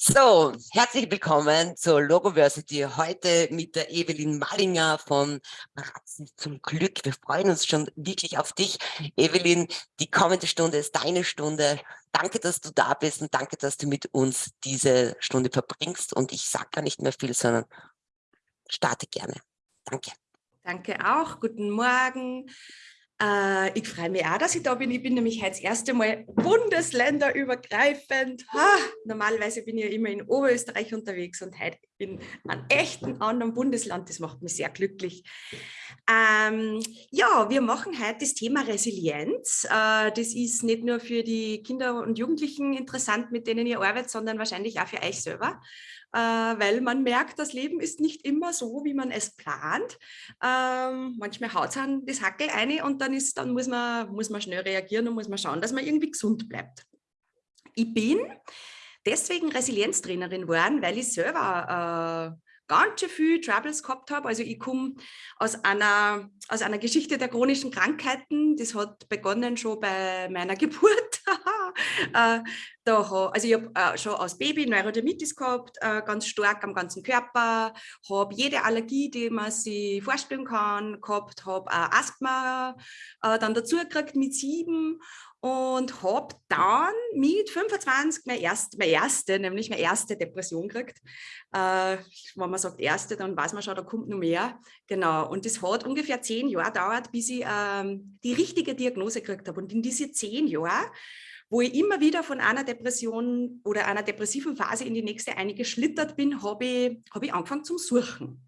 So, herzlich willkommen zur Logoversity. Heute mit der Evelyn Mallinger von Praxis zum Glück. Wir freuen uns schon wirklich auf dich. Evelyn, die kommende Stunde ist deine Stunde. Danke, dass du da bist und danke, dass du mit uns diese Stunde verbringst. Und ich sage gar nicht mehr viel, sondern starte gerne. Danke. Danke auch. Guten Morgen. Äh, ich freue mich auch, dass ich da bin. Ich bin nämlich heute das erste Mal bundesländerübergreifend. Ha, normalerweise bin ich ja immer in Oberösterreich unterwegs und heute in einem echten anderen Bundesland. Das macht mich sehr glücklich. Ähm, ja, wir machen heute das Thema Resilienz. Äh, das ist nicht nur für die Kinder und Jugendlichen interessant, mit denen ihr arbeitet, sondern wahrscheinlich auch für euch selber weil man merkt, das Leben ist nicht immer so, wie man es plant. Ähm, manchmal haut es das Hackel ein und dann, ist, dann muss, man, muss man schnell reagieren und muss man schauen, dass man irgendwie gesund bleibt. Ich bin deswegen Resilienztrainerin geworden, weil ich selber äh, ganz schön viel Troubles gehabt habe. Also ich komme aus einer, aus einer Geschichte der chronischen Krankheiten. Das hat begonnen schon bei meiner Geburt. äh, da, also ich habe äh, schon als Baby Neurodermitis gehabt, äh, ganz stark am ganzen Körper, habe jede Allergie, die man sich vorstellen kann, gehabt, habe Asthma äh, dann dazu gekriegt mit sieben und habe dann mit 25 meine erste, meine erste, nämlich meine erste Depression gekriegt. Äh, wenn man sagt erste, dann weiß man schon, da kommt noch mehr. Genau, und das hat ungefähr zehn Jahre gedauert, bis ich ähm, die richtige Diagnose gekriegt habe. Und in diese zehn Jahre, wo ich immer wieder von einer Depression oder einer depressiven Phase in die nächste eingeschlittert bin, habe ich, hab ich angefangen zum Suchen.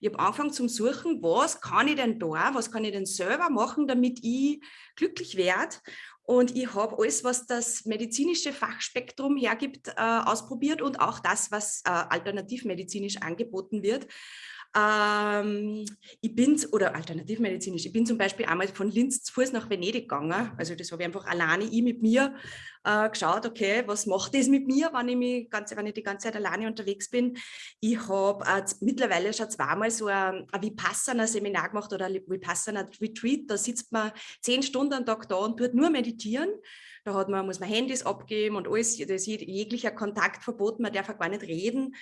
Ich habe angefangen zum Suchen, was kann ich denn da, was kann ich denn selber machen, damit ich glücklich werde. Und ich habe alles, was das medizinische Fachspektrum hergibt, äh, ausprobiert und auch das, was äh, alternativmedizinisch angeboten wird. Ähm, ich bin, oder alternativmedizinisch, ich bin zum Beispiel einmal von Linz zu Fuß nach Venedig gegangen. Also das habe ich einfach alleine, ich mit mir äh, geschaut, okay, was macht das mit mir, wenn ich, mich ganze, wenn ich die ganze Zeit alleine unterwegs bin. Ich habe äh, mittlerweile schon zweimal so ein, ein Vipassana-Seminar gemacht oder ein Vipassana-Retreat. Da sitzt man zehn Stunden am Tag da und tut nur meditieren. Da hat man, muss man Handys abgeben und alles, das jeglicher Kontakt verboten, man darf gar nicht reden.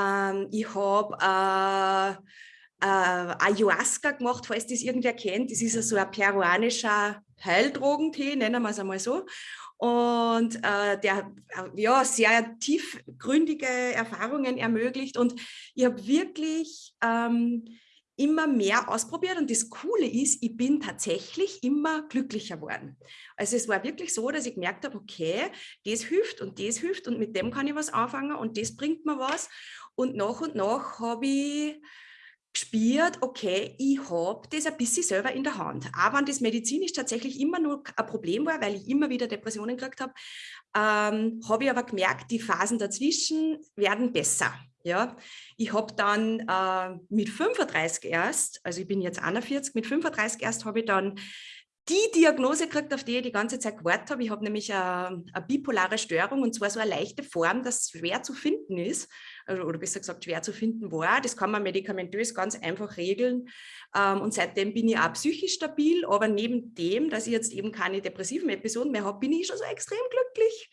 Ähm, ich habe äh, äh, Ayahuasca gemacht, falls das irgendwer kennt. Das ist so ein peruanischer Heildrogentee, nennen wir es einmal so. Und äh, der äh, ja, sehr tiefgründige Erfahrungen ermöglicht. Und ich habe wirklich ähm, immer mehr ausprobiert und das Coole ist, ich bin tatsächlich immer glücklicher geworden. Also es war wirklich so, dass ich gemerkt habe, okay, das hilft und das hilft und mit dem kann ich was anfangen und das bringt mir was und nach und nach habe ich gespürt, okay, ich habe das ein bisschen selber in der Hand. Aber wenn das medizinisch tatsächlich immer nur ein Problem war, weil ich immer wieder Depressionen gekriegt habe, ähm, habe ich aber gemerkt, die Phasen dazwischen werden besser. Ja, ich habe dann äh, mit 35 erst, also ich bin jetzt 41, mit 35 erst habe ich dann die Diagnose gekriegt, auf die ich die ganze Zeit gewartet habe. Ich habe nämlich eine, eine, bipolare Störung und zwar so eine leichte Form, das schwer zu finden ist, also, oder besser gesagt schwer zu finden war. Das kann man medikamentös ganz einfach regeln ähm, und seitdem bin ich auch psychisch stabil, aber neben dem, dass ich jetzt eben keine depressiven Episoden mehr habe, bin ich schon so extrem glücklich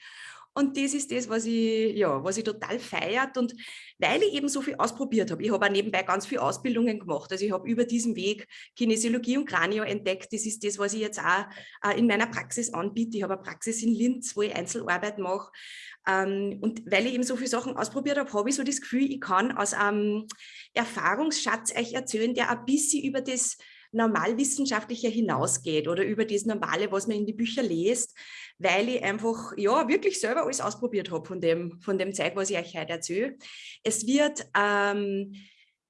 und das ist das, was ich, ja, was ich total feiert. Und weil ich eben so viel ausprobiert habe, ich habe auch nebenbei ganz viele Ausbildungen gemacht. Also ich habe über diesen Weg Kinesiologie und Kranio entdeckt. Das ist das, was ich jetzt auch äh, in meiner Praxis anbiete. Ich habe eine Praxis in Linz, wo ich Einzelarbeit mache. Ähm, und weil ich eben so viele Sachen ausprobiert habe, habe ich so das Gefühl, ich kann aus einem Erfahrungsschatz euch erzählen, der ein bisschen über das Normalwissenschaftliche hinausgeht oder über das Normale, was man in die Bücher liest, weil ich einfach ja wirklich selber alles ausprobiert habe von dem, von dem Zeug, was ich euch heute erzähle. Es wird ähm,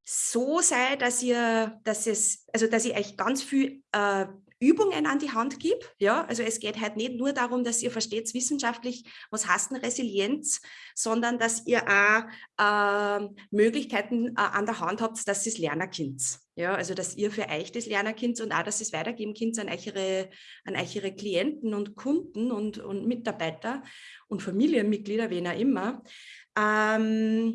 so sein, dass ihr, dass es, also dass ich euch ganz viel äh, Übungen an die Hand gebe. Ja, also es geht halt nicht nur darum, dass ihr versteht wissenschaftlich, was heißt denn Resilienz, sondern dass ihr auch äh, Möglichkeiten äh, an der Hand habt, dass ihr es lernen könnt. Ja, also dass ihr für euch das Lernerkind und auch, dass es weitergeben könnt an eure, an eure Klienten und Kunden und, und Mitarbeiter und Familienmitglieder, wen auch immer. Ähm,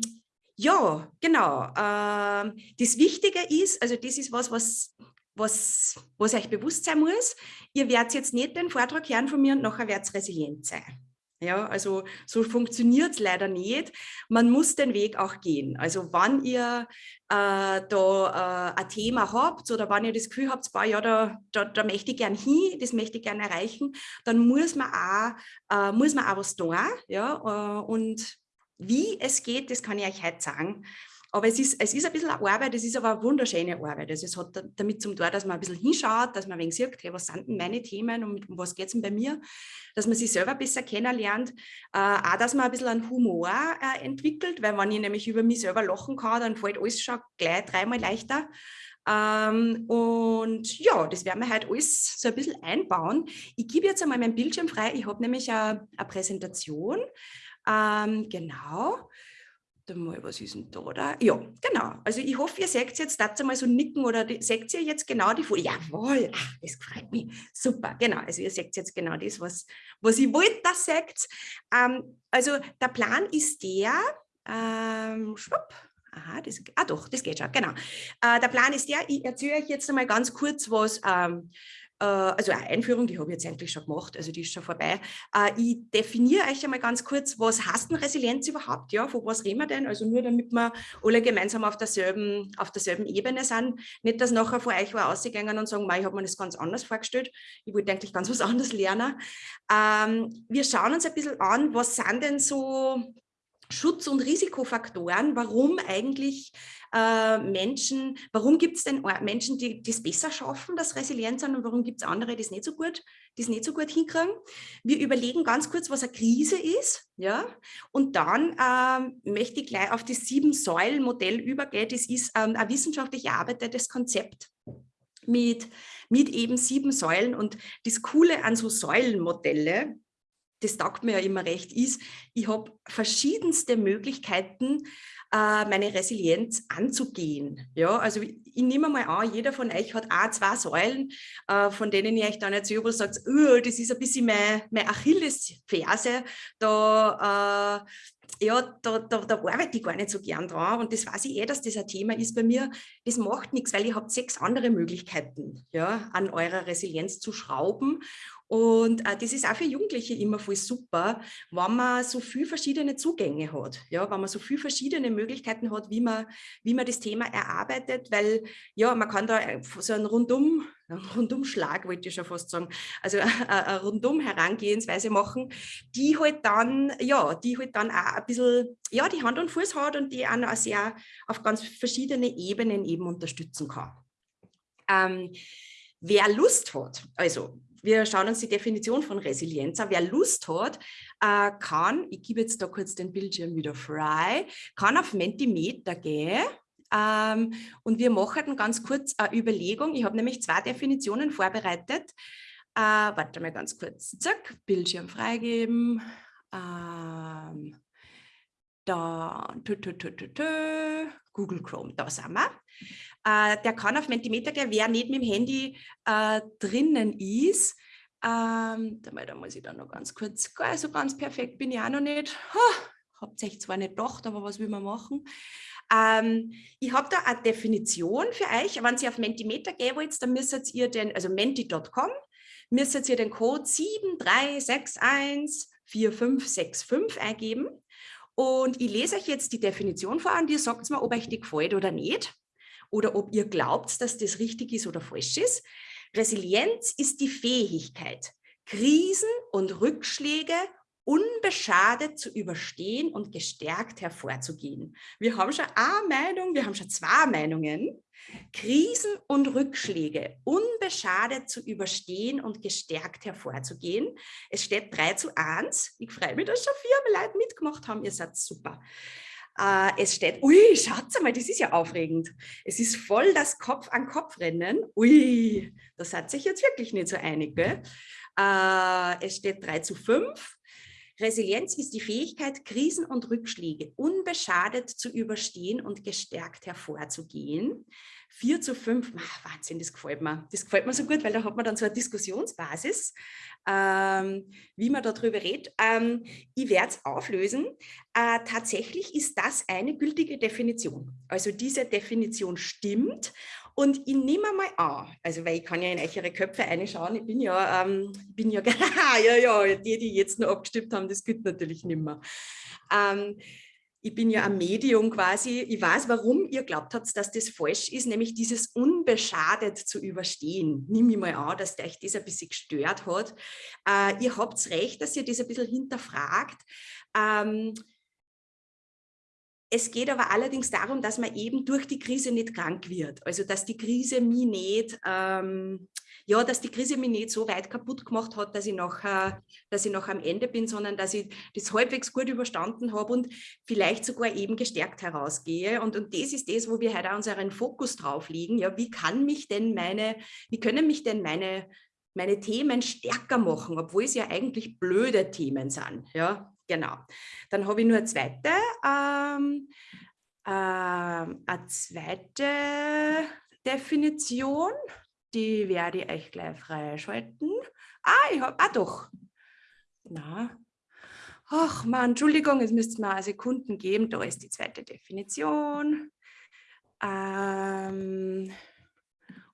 ja, genau. Ähm, das Wichtige ist, also das ist was, was, was, was euch bewusst sein muss. Ihr werdet jetzt nicht den Vortrag hören von mir und nachher werdet resilient sein. Ja, also so funktioniert es leider nicht. Man muss den Weg auch gehen. Also wann ihr äh, da äh, ein Thema habt oder wenn ihr das Gefühl habt, boah, ja, da, da, da möchte ich gern hin, das möchte ich gern erreichen, dann muss man auch, äh, muss man auch was tun. Ja? Äh, und wie es geht, das kann ich euch heute sagen. Aber es ist, es ist ein bisschen Arbeit, es ist aber eine wunderschöne Arbeit. Also es hat damit zum tun, dass man ein bisschen hinschaut, dass man ein wenig sieht, okay, was sind denn meine Themen und um was geht es denn bei mir, dass man sich selber besser kennenlernt, äh, auch, dass man ein bisschen einen Humor äh, entwickelt, weil wenn ich nämlich über mich selber lachen kann, dann fällt alles schon gleich dreimal leichter. Ähm, und ja, das werden wir heute alles so ein bisschen einbauen. Ich gebe jetzt einmal meinen Bildschirm frei. Ich habe nämlich eine, eine Präsentation. Ähm, genau. Warte mal, was ist denn da? da? Ja, genau. Also ich hoffe, ihr seht jetzt, dazu mal so nicken oder die, seht ihr jetzt genau die Folie? Jawohl, ach, das freut mich. Super, genau. Also ihr seht jetzt genau das, was, was ich wollte, das seht. Ähm, also der Plan ist der, ähm, schwupp, Aha, das, ah doch, das geht schon, genau. Äh, der Plan ist der, ich erzähle euch jetzt einmal ganz kurz was ähm, äh, also eine Einführung, die habe ich jetzt eigentlich schon gemacht, also die ist schon vorbei. Äh, ich definiere euch einmal ganz kurz, was heißt denn Resilienz überhaupt? Ja, von was reden wir denn? Also nur damit wir alle gemeinsam auf derselben, auf derselben Ebene sind. Nicht, dass nachher vor euch war ausgegangen und sagen, ich habe mir das ganz anders vorgestellt. Ich wollte eigentlich ganz was anderes lernen. Ähm, wir schauen uns ein bisschen an, was sind denn so Schutz- und Risikofaktoren, warum eigentlich äh, Menschen, warum gibt es denn Menschen, die es besser schaffen, das resilient sind und warum gibt es andere, die es nicht so gut, die nicht so gut hinkriegen. Wir überlegen ganz kurz, was eine Krise ist, ja, und dann ähm, möchte ich gleich auf das Sieben-Säulen-Modell übergehen. Das ist ähm, ein wissenschaftlich erarbeitetes Konzept mit, mit eben sieben Säulen und das Coole an so Säulenmodelle, das taugt mir ja immer recht, ist, ich habe verschiedenste Möglichkeiten, äh, meine Resilienz anzugehen. Ja, also ich, nehme mal an, jeder von euch hat auch zwei Säulen, äh, von denen ich euch dann erzähle, wo ihr sagt, oh, das ist ein bisschen meine, meine Achillesferse, da, äh, ja, da, da, da arbeite ich gar nicht so gern dran und das weiß ich eh, dass das ein Thema ist bei mir. Das macht nichts, weil ihr habt sechs andere Möglichkeiten, ja, an eurer Resilienz zu schrauben und äh, das ist auch für Jugendliche immer voll super, wenn man so viele verschiedene Zugänge hat, ja, wenn man so viele verschiedene Möglichkeiten hat, wie man, wie man das Thema erarbeitet, weil ja, man kann da äh, so einen Rundum, Rundumschlag, wollte ich schon fast sagen, also eine Rundum Herangehensweise machen, die halt dann, ja, die halt dann auch ein bisschen, ja, die Hand und Fuß hat und die auch sehr auf ganz verschiedene Ebenen eben unterstützen kann. Ähm, wer Lust hat, also wir schauen uns die Definition von Resilienz an. Wer Lust hat, äh, kann, ich gebe jetzt da kurz den Bildschirm wieder frei, kann auf Mentimeter gehen ähm, und wir machen ganz kurz eine Überlegung. Ich habe nämlich zwei Definitionen vorbereitet. Äh, warte mal ganz kurz. Zack, Bildschirm freigeben. Ähm, da, tü, tü, tü, Google Chrome, da sind wir. Äh, der kann auf Mentimeter gehen, wer nicht mit dem Handy äh, drinnen ist. Ähm, da muss ich dann noch ganz kurz, also ganz perfekt bin ich auch noch nicht. Habt euch zwar nicht gedacht, aber was will man machen? Ähm, ich habe da eine Definition für euch. Wenn ihr auf Mentimeter gehen wollt, dann müsst ihr den, also menti.com, müsst ihr den Code 73614565 eingeben. Und ich lese euch jetzt die Definition vor und ihr sagt mir, ob euch die gefällt oder nicht oder ob ihr glaubt, dass das richtig ist oder falsch ist. Resilienz ist die Fähigkeit, Krisen und Rückschläge unbeschadet zu überstehen und gestärkt hervorzugehen. Wir haben schon eine Meinung, wir haben schon zwei Meinungen. Krisen und Rückschläge unbeschadet zu überstehen und gestärkt hervorzugehen. Es steht 3 zu 1. Ich freue mich, dass schon vier Leute mitgemacht haben. Ihr seid super. Äh, es steht, ui, schaut mal, das ist ja aufregend. Es ist voll das Kopf an Kopf rennen. Ui, das hat sich jetzt wirklich nicht so einig. Gell? Äh, es steht 3 zu 5. Resilienz ist die Fähigkeit, Krisen und Rückschläge unbeschadet zu überstehen und gestärkt hervorzugehen. 4 zu 5, ach, Wahnsinn, das gefällt mir. Das gefällt mir so gut, weil da hat man dann so eine Diskussionsbasis, ähm, wie man darüber redet. Ähm, ich werde es auflösen. Äh, tatsächlich ist das eine gültige Definition. Also diese Definition stimmt Und ich nehme mal an, also weil ich kann ja in eure Köpfe reinschauen, ich bin ja, ähm, bin ja, ja, ja, die, die jetzt nur abgestimmt haben, das gilt natürlich nicht mehr. Ähm, ich bin ja ein Medium quasi, ich weiß, warum ihr glaubt habt, dass das falsch ist, nämlich dieses unbeschadet zu überstehen. Nimm ich mal an, dass euch das ein bisschen gestört hat. Äh, ihr habt recht, dass ihr das ein bisschen hinterfragt. Ähm, es geht aber allerdings darum, dass man eben durch die Krise nicht krank wird. Also dass die Krise mich nicht, ähm, ja, dass die Krise mich nicht so weit kaputt gemacht hat, dass ich noch, äh, dass ich noch am Ende bin, sondern dass ich das halbwegs gut überstanden habe und vielleicht sogar eben gestärkt herausgehe. Und, und das ist das, wo wir heute unseren Fokus drauf legen. Ja, wie kann mich denn meine, wie können mich denn meine meine Themen stärker machen, obwohl es ja eigentlich blöde Themen sind. Ja, Genau. Dann habe ich nur eine zweite, ähm, ähm, eine zweite Definition. Die werde ich euch gleich freischalten. Ah, ich habe, ah doch. Na. Ach man, Entschuldigung, es müsste mir Sekunden geben. Da ist die zweite Definition. Ähm,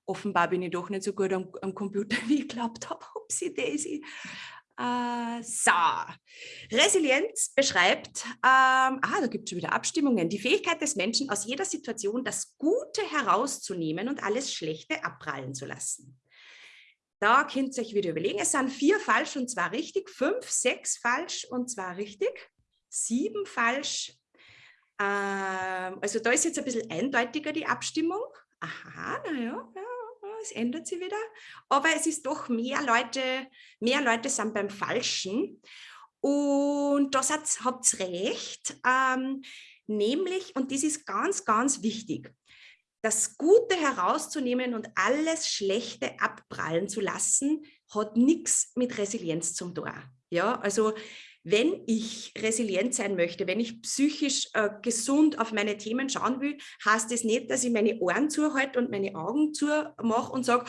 offenbar bin ich doch nicht so gut am, am Computer, wie ich geglaubt habe. Upsi Daisy. Äh, so, Resilienz beschreibt, ähm, ah, da gibt es schon wieder Abstimmungen, die Fähigkeit des Menschen, aus jeder Situation das Gute herauszunehmen und alles Schlechte abprallen zu lassen. Da könnt ihr euch wieder überlegen, es sind vier falsch und zwar richtig, fünf, sechs falsch und zwar richtig, sieben falsch. Ähm, also da ist jetzt ein bisschen eindeutiger die Abstimmung. Aha, naja, ja, es ändert sich wieder. Aber es ist doch mehr Leute, mehr Leute sind beim Falschen. Und das habt ihr recht, ähm, nämlich, und das ist ganz, ganz wichtig, das Gute herauszunehmen und alles Schlechte abprallen zu lassen, hat nichts mit Resilienz zum tun. Ja, also wenn ich resilient sein möchte, wenn ich psychisch äh, gesund auf meine Themen schauen will, heißt das nicht, dass ich meine Ohren zuhalte und meine Augen zumache und sage,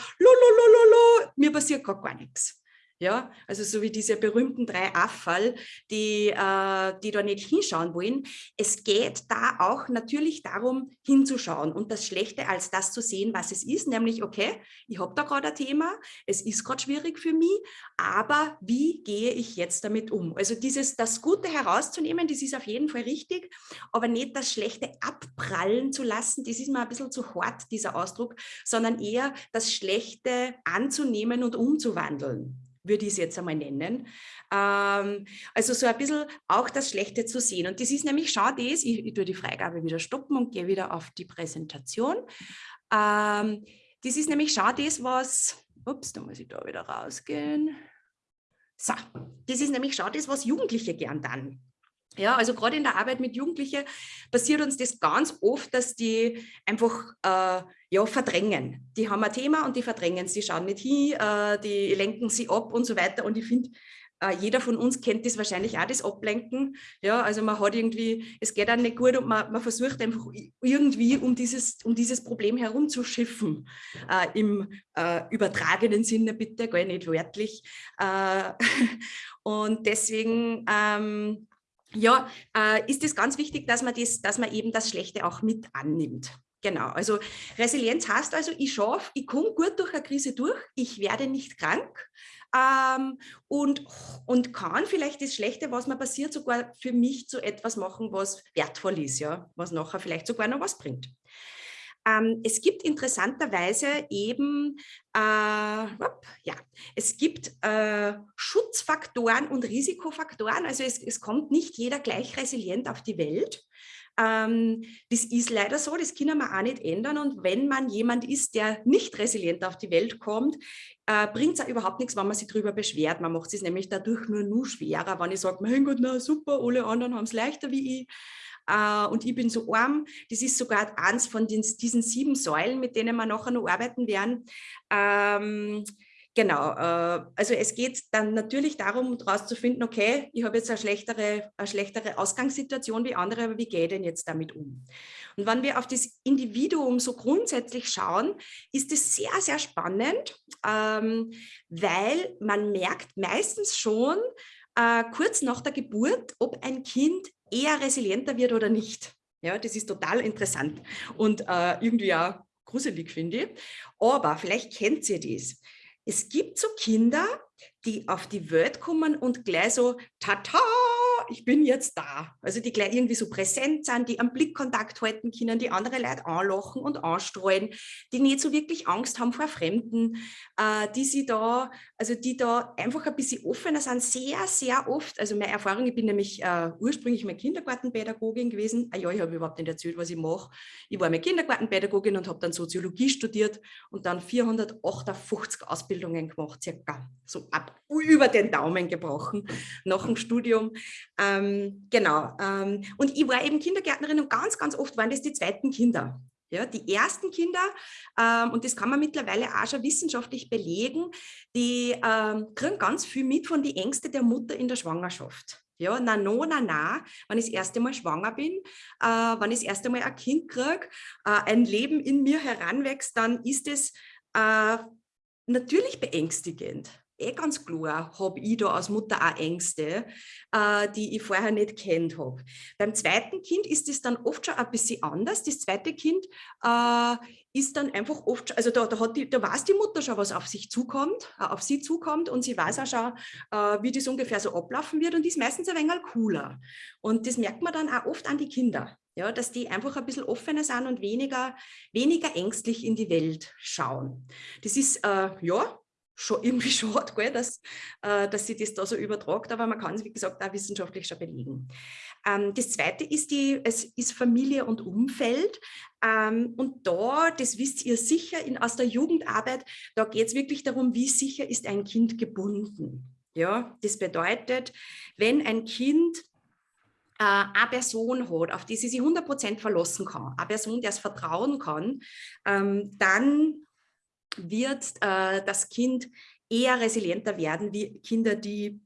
mir passiert gar, gar nichts. Ja, also so wie diese berühmten drei Affall, die, äh, die da nicht hinschauen wollen. Es geht da auch natürlich darum, hinzuschauen und das Schlechte als das zu sehen, was es ist, nämlich, okay, ich habe da gerade ein Thema, es ist gerade schwierig für mich, aber wie gehe ich jetzt damit um? Also dieses, das Gute herauszunehmen, das ist auf jeden Fall richtig, aber nicht das Schlechte abprallen zu lassen, das ist mir ein bisschen zu hart, dieser Ausdruck, sondern eher das Schlechte anzunehmen und umzuwandeln würde ich es jetzt einmal nennen. Ähm, also so ein bisschen auch das Schlechte zu sehen. Und das ist nämlich, schau das, ich, ich tue die Freigabe wieder stoppen und gehe wieder auf die Präsentation. Ähm, das ist nämlich, schau das, was, ups, da muss ich da wieder rausgehen. So, das ist nämlich, schau das, was Jugendliche gern dann ja, also gerade in der Arbeit mit Jugendlichen passiert uns das ganz oft, dass die einfach äh, ja, verdrängen. Die haben ein Thema und die verdrängen, sie schauen nicht hin, äh, die lenken sie ab und so weiter. Und ich finde, äh, jeder von uns kennt das wahrscheinlich auch, das Ablenken. Ja, also man hat irgendwie, es geht dann nicht gut und man, man versucht einfach irgendwie um dieses, um dieses Problem herumzuschiffen. Äh, Im äh, übertragenen Sinne bitte, gar nicht wörtlich. Und deswegen ähm, ja, äh, ist es ganz wichtig, dass man, das, dass man eben das Schlechte auch mit annimmt. Genau, also Resilienz heißt also, ich schaffe, ich komme gut durch eine Krise durch, ich werde nicht krank ähm, und, und kann vielleicht das Schlechte, was mir passiert, sogar für mich zu etwas machen, was wertvoll ist, ja, was nachher vielleicht sogar noch was bringt. Ähm, es gibt interessanterweise eben, äh, ja, es gibt äh, Schutzfaktoren und Risikofaktoren. Also es, es kommt nicht jeder gleich resilient auf die Welt. Ähm, das ist leider so, das können wir auch nicht ändern. Und wenn man jemand ist, der nicht resilient auf die Welt kommt, äh, bringt es auch überhaupt nichts, wenn man sich darüber beschwert. Man macht es nämlich dadurch nur nur schwerer, wenn ich sage, mein Gott, na super, alle anderen haben es leichter wie ich äh, und ich bin so arm. Das ist sogar eins von den, diesen sieben Säulen, mit denen wir nachher noch arbeiten werden. Ähm, Genau, äh, also es geht dann natürlich darum, herauszufinden, okay, ich habe jetzt eine schlechtere, eine schlechtere Ausgangssituation wie andere, aber wie gehe ich denn jetzt damit um? Und wenn wir auf das Individuum so grundsätzlich schauen, ist es sehr, sehr spannend, ähm, weil man merkt meistens schon äh, kurz nach der Geburt, ob ein Kind eher resilienter wird oder nicht. Ja, das ist total interessant und äh, irgendwie auch gruselig, finde ich. Aber vielleicht kennt ihr das. Es gibt so Kinder, die auf die Welt kommen und gleich so, tata, ich bin jetzt da. Also die gleich irgendwie so präsent sind, die am Blickkontakt halten können, die andere Leute anlachen und anstreuen, die nicht so wirklich Angst haben vor Fremden, äh, die sie da, also die da einfach ein bisschen offener sind, sehr, sehr oft. Also meine Erfahrung, ich bin nämlich äh, ursprünglich mal Kindergartenpädagogin gewesen. Ah ja, ich habe überhaupt nicht erzählt, was ich mache. Ich war mal Kindergartenpädagogin und habe dann Soziologie studiert und dann 458 Ausbildungen gemacht, circa so ab über den Daumen gebrochen nach dem Studium. Ähm, genau. Ähm, und ich war eben Kindergärtnerin und ganz, ganz oft waren das die zweiten Kinder. Ja, die ersten Kinder, ähm, und das kann man mittlerweile auch schon wissenschaftlich belegen, die ähm, kriegen ganz viel mit von den Ängsten der Mutter in der Schwangerschaft. Ja, na, no, na, na, wenn ich das erste Mal schwanger bin, äh, wenn ich das erste Mal ein Kind kriege, äh, ein Leben in mir heranwächst, dann ist es äh, natürlich beängstigend eh ganz klar, habe ich da als Mutter auch Ängste, äh, die ich vorher nicht kennt habe. Beim zweiten Kind ist es dann oft schon ein bisschen anders. Das zweite Kind äh, ist dann einfach oft, also da, da, hat die, da weiß die Mutter schon, was auf sich zukommt, äh, auf sie zukommt und sie weiß auch schon, äh, wie das ungefähr so ablaufen wird und die ist meistens ein wenig cooler. Und das merkt man dann auch oft an die Kinder. Ja, dass die einfach ein bisschen offener sind und weniger, weniger ängstlich in die Welt schauen. Das ist, äh, ja, schon irgendwie schade, gell, dass, äh, dass sie das da so übertragt, aber man kann es, wie gesagt, auch wissenschaftlich schon belegen. Ähm, das zweite ist, die, es ist Familie und Umfeld. Ähm, und da, das wisst ihr sicher in, aus der Jugendarbeit, da geht es wirklich darum, wie sicher ist ein Kind gebunden. Ja, das bedeutet, wenn ein Kind äh, eine Person hat, auf die sie sich 100% verlassen kann, eine Person, der es vertrauen kann, ähm, dann wird äh, das Kind eher resilienter werden wie Kinder, die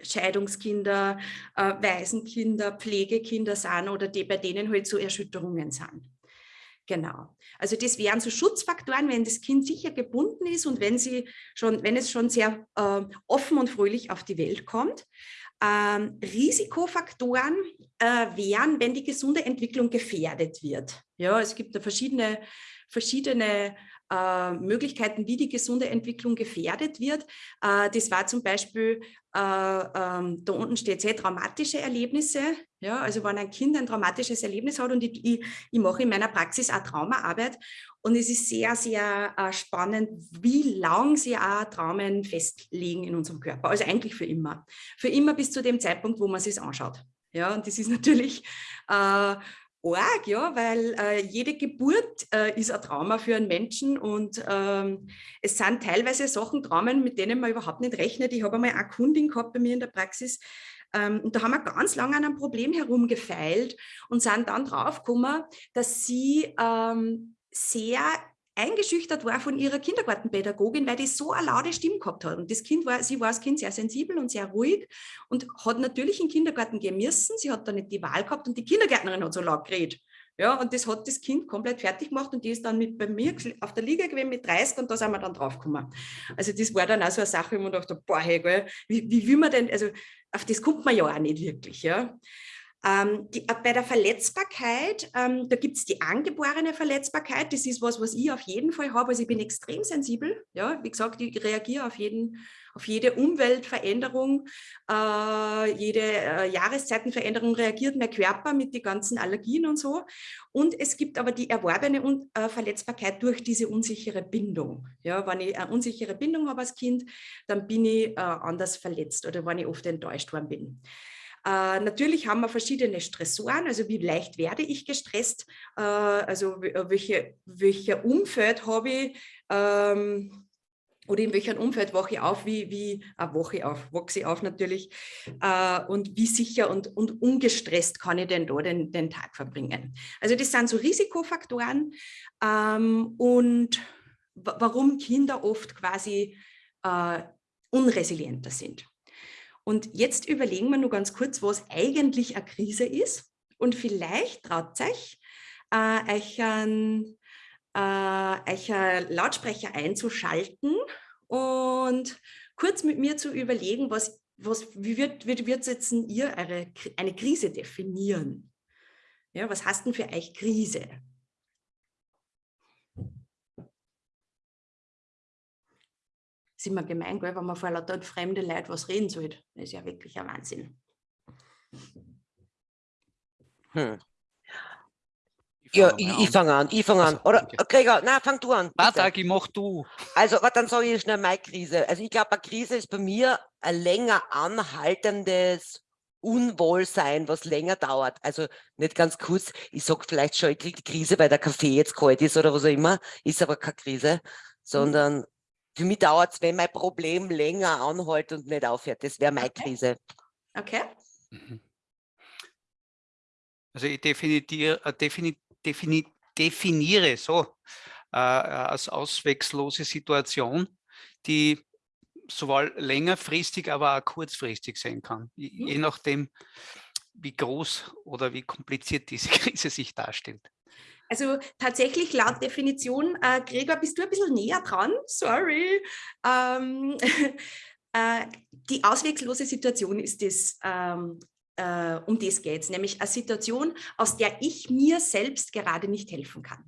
Scheidungskinder, äh, Waisenkinder, Pflegekinder sind oder die, bei denen halt so Erschütterungen sind. Genau. Also das wären so Schutzfaktoren, wenn das Kind sicher gebunden ist und wenn, sie schon, wenn es schon sehr äh, offen und fröhlich auf die Welt kommt. Ähm, Risikofaktoren äh, wären, wenn die gesunde Entwicklung gefährdet wird. Ja, es gibt da verschiedene, verschiedene äh, Möglichkeiten, wie die gesunde Entwicklung gefährdet wird. Äh, das war zum Beispiel, äh, ähm, da unten steht sehr traumatische Erlebnisse. Ja, also wenn ein Kind ein traumatisches Erlebnis hat und ich, ich, ich mache in meiner Praxis auch Traumaarbeit und es ist sehr, sehr äh, spannend, wie lang sie auch Traumen festlegen in unserem Körper. Also eigentlich für immer. Für immer bis zu dem Zeitpunkt, wo man es anschaut. Ja, und das ist natürlich äh, arg, ja, weil äh, jede Geburt äh, ist ein Trauma für einen Menschen und ähm, es sind teilweise Sachen, Traumen, mit denen man überhaupt nicht rechnet. Ich habe einmal eine Kundin gehabt bei mir in der Praxis ähm, und da haben wir ganz lange an einem Problem herumgefeilt und sind dann draufgekommen, dass sie ähm, sehr eingeschüchtert war von ihrer Kindergartenpädagogin, weil die so eine laute Stimme gehabt hat. Und das Kind war, sie war als Kind sehr sensibel und sehr ruhig und hat natürlich in den Kindergarten gehen müssen. Sie hat da nicht die Wahl gehabt und die Kindergärtnerin hat so laut geredet. Ja, und das hat das Kind komplett fertig gemacht und die ist dann mit bei mir auf der Liga gewesen mit 30 und da sind wir dann draufgekommen. Also das war dann auch so eine Sache, wo man dachte, boah, hey, wie, wie will man denn, also auf das kommt man ja auch nicht wirklich, ja. Ähm, die, äh, bei der Verletzbarkeit, ähm, da gibt es die angeborene Verletzbarkeit. Das ist was, was ich auf jeden Fall habe. Also ich bin extrem sensibel. Ja, wie gesagt, ich reagiere auf, auf jede Umweltveränderung, äh, jede äh, Jahreszeitenveränderung reagiert mein Körper mit den ganzen Allergien und so. Und es gibt aber die erworbene Un äh, Verletzbarkeit durch diese unsichere Bindung. Ja, wenn ich eine unsichere Bindung habe als Kind, dann bin ich äh, anders verletzt oder wenn ich oft enttäuscht worden bin. Äh, natürlich haben wir verschiedene Stressoren, also wie leicht werde ich gestresst, äh, also äh, welche, welcher Umfeld habe ich ähm, oder in welchem Umfeld wache ich auf, wie, wie äh, wache auf, wachse ich auf natürlich. Äh, und wie sicher und, und ungestresst kann ich denn da den, den Tag verbringen. Also das sind so Risikofaktoren. Ähm, und warum Kinder oft quasi äh, unresilienter sind. Und jetzt überlegen wir nur ganz kurz, was eigentlich eine Krise ist. Und vielleicht traut euch, äh, euch, einen, äh, euch einen Lautsprecher einzuschalten und kurz mit mir zu überlegen, was, was, wie wird, wie wird jetzt ihr eure, eine Krise definieren? Ja, was hast denn für euch Krise? Ist immer gemein, gell, wenn man vor lauter fremde Leute was reden soll. Das ist ja wirklich ein Wahnsinn. Hm. Ja, ich, ich fange an, ich fange an. Oder okay. Gregor, nein, fang du an. Warte, ich mach du. Also, dann sage ich schnell meine Krise. Also ich glaube, eine Krise ist bei mir ein länger anhaltendes Unwohlsein, was länger dauert. Also nicht ganz kurz, ich sage vielleicht schon, ich kriege die Krise, weil der Kaffee jetzt kalt ist oder was auch immer, ist aber keine Krise, mhm. sondern für mich dauert es, wenn mein Problem länger anhält und nicht aufhört. Das wäre meine okay. Krise. Okay. Mhm. Also ich definiere, äh, defini, defini, definiere so äh, als auswegslose Situation, die sowohl längerfristig, aber auch kurzfristig sein kann, je, mhm. je nachdem, wie groß oder wie kompliziert diese Krise sich darstellt. Also tatsächlich laut Definition, äh, Gregor, bist du ein bisschen näher dran? Sorry. Ähm, äh, die auswegslose Situation ist das, ähm, äh, um das geht es, nämlich eine Situation, aus der ich mir selbst gerade nicht helfen kann.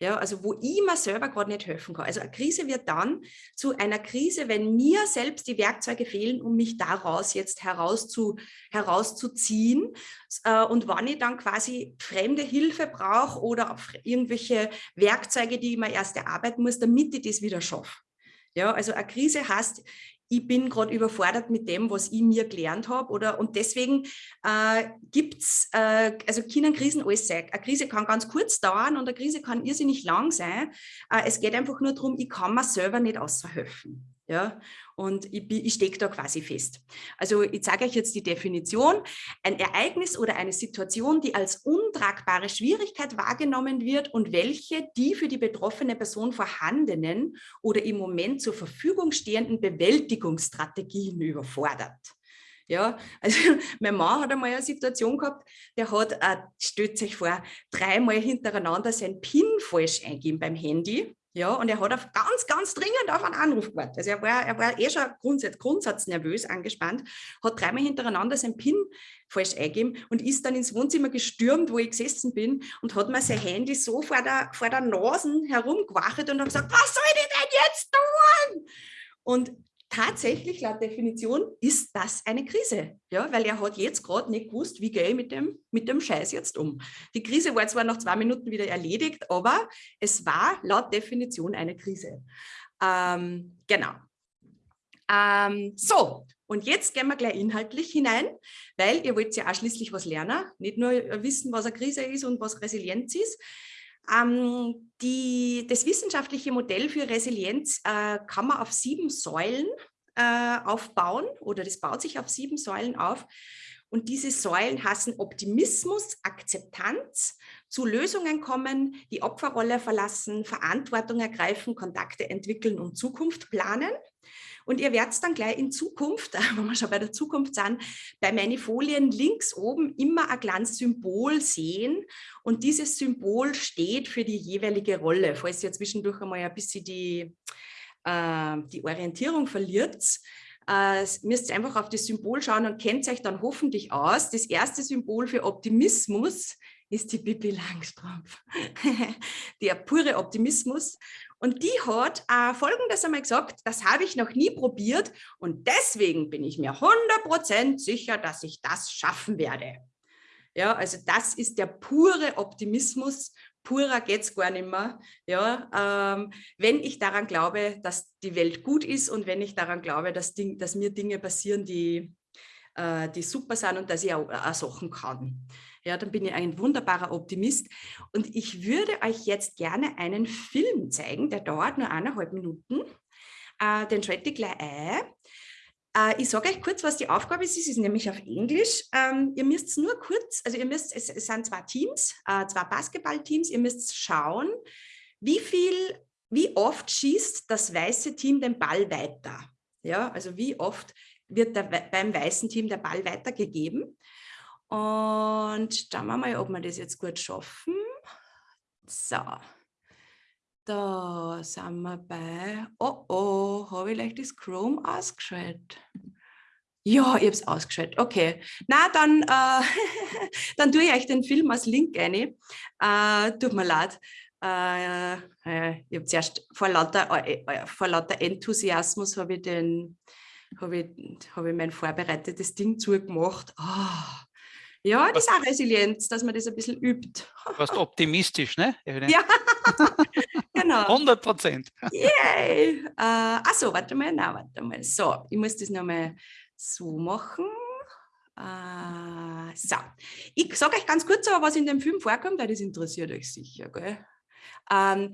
Ja, also wo ich mir selber gerade nicht helfen kann. Also eine Krise wird dann zu einer Krise, wenn mir selbst die Werkzeuge fehlen, um mich daraus jetzt herauszu, herauszuziehen. Äh, und wann ich dann quasi fremde Hilfe brauche oder irgendwelche Werkzeuge, die ich mir erst erarbeiten muss, damit ich das wieder schaffe. Ja, also eine Krise heißt, ich bin gerade überfordert mit dem, was ich mir gelernt habe. Oder, und deswegen äh, gibt es, äh, also können Krisen alles sein. Eine Krise kann ganz kurz dauern und eine Krise kann irrsinnig lang sein. Äh, es geht einfach nur darum, ich kann mir selber nicht außerhelfen. Ja, und ich, ich stecke da quasi fest. Also ich zeige euch jetzt die Definition. Ein Ereignis oder eine Situation, die als untragbare Schwierigkeit wahrgenommen wird und welche die für die betroffene Person vorhandenen oder im Moment zur Verfügung stehenden Bewältigungsstrategien überfordert. Ja, also mein Mann hat einmal eine Situation gehabt, der hat, äh, stellt sich vor, dreimal hintereinander sein PIN falsch eingeben beim Handy ja, und er hat auf ganz, ganz dringend auf einen Anruf gewartet. Also er war, er war eh schon grundsatz, grundsatznervös angespannt, hat dreimal hintereinander sein PIN falsch eingegeben und ist dann ins Wohnzimmer gestürmt, wo ich gesessen bin und hat mir sein Handy so vor der, vor der Nase herumgewachelt und hat gesagt, was soll ich denn jetzt tun? Und tatsächlich laut Definition ist das eine Krise, ja, weil er hat jetzt gerade nicht gewusst, wie gehe ich mit dem, mit dem Scheiß jetzt um. Die Krise war zwar nach zwei Minuten wieder erledigt, aber es war laut Definition eine Krise. Ähm, genau. Ähm, so, und jetzt gehen wir gleich inhaltlich hinein, weil ihr wollt ja auch schließlich was lernen, nicht nur wissen, was eine Krise ist und was Resilienz ist. Ähm, die, das wissenschaftliche Modell für Resilienz äh, kann man auf sieben Säulen äh, aufbauen oder das baut sich auf sieben Säulen auf. Und diese Säulen hassen Optimismus, Akzeptanz, zu Lösungen kommen, die Opferrolle verlassen, Verantwortung ergreifen, Kontakte entwickeln und Zukunft planen. Und ihr werdet dann gleich in Zukunft, wenn wir schon bei der Zukunft sind, bei meinen Folien links oben immer ein kleines Symbol sehen. Und dieses Symbol steht für die jeweilige Rolle. Falls ihr zwischendurch einmal ein bisschen die, äh, die Orientierung verliert, äh, müsst ihr einfach auf das Symbol schauen und kennt euch dann hoffentlich aus. Das erste Symbol für Optimismus ist die Bibi Langstrumpf. Der pure Optimismus. Und die hat äh, Folgendes einmal gesagt, das habe ich noch nie probiert und deswegen bin ich mir 100% sicher, dass ich das schaffen werde. Ja, also das ist der pure Optimismus, purer geht es gar nicht mehr. Ja, ähm, wenn ich daran glaube, dass die Welt gut ist und wenn ich daran glaube, dass, Ding, dass mir Dinge passieren, die, äh, die super sind und dass ich auch, auch Sachen kann ja, dann bin ich ein wunderbarer Optimist. Und ich würde euch jetzt gerne einen Film zeigen, der dauert nur eineinhalb Minuten. Äh, den schalte ich gleich ein. Äh, ich sage euch kurz, was die Aufgabe ist. Es ist nämlich auf Englisch. Ähm, ihr müsst nur kurz, also ihr müsst, es, es sind zwei Teams, äh, zwei Basketballteams. Ihr müsst schauen, wie viel, wie oft schießt das weiße Team den Ball weiter. Ja, also wie oft wird der, beim weißen Team der Ball weitergegeben. Und schauen wir mal, ob wir das jetzt gut schaffen. So, da sind wir bei, oh oh, habe ich leicht das Chrome ausgeschaltet? Ja, ich habe es ausgeschaltet. Okay. Na, dann, äh, dann tue ich euch den Film als Link rein. Äh, tut mir leid. Äh, ich habe zuerst vor lauter, äh, äh, vor lauter Enthusiasmus habe ich, den, hab ich, hab ich mein vorbereitetes Ding zugemacht. Oh, ja, das ist auch Resilienz, dass man das ein bisschen übt. Du warst optimistisch, ne? Ja, genau. 100 Prozent. Yay! Äh, achso, warte mal, nein, warte mal. So, ich muss das nochmal so machen. Äh, so, ich sage euch ganz kurz, aber was in dem Film vorkommt, weil das interessiert euch sicher. Gell? Ähm,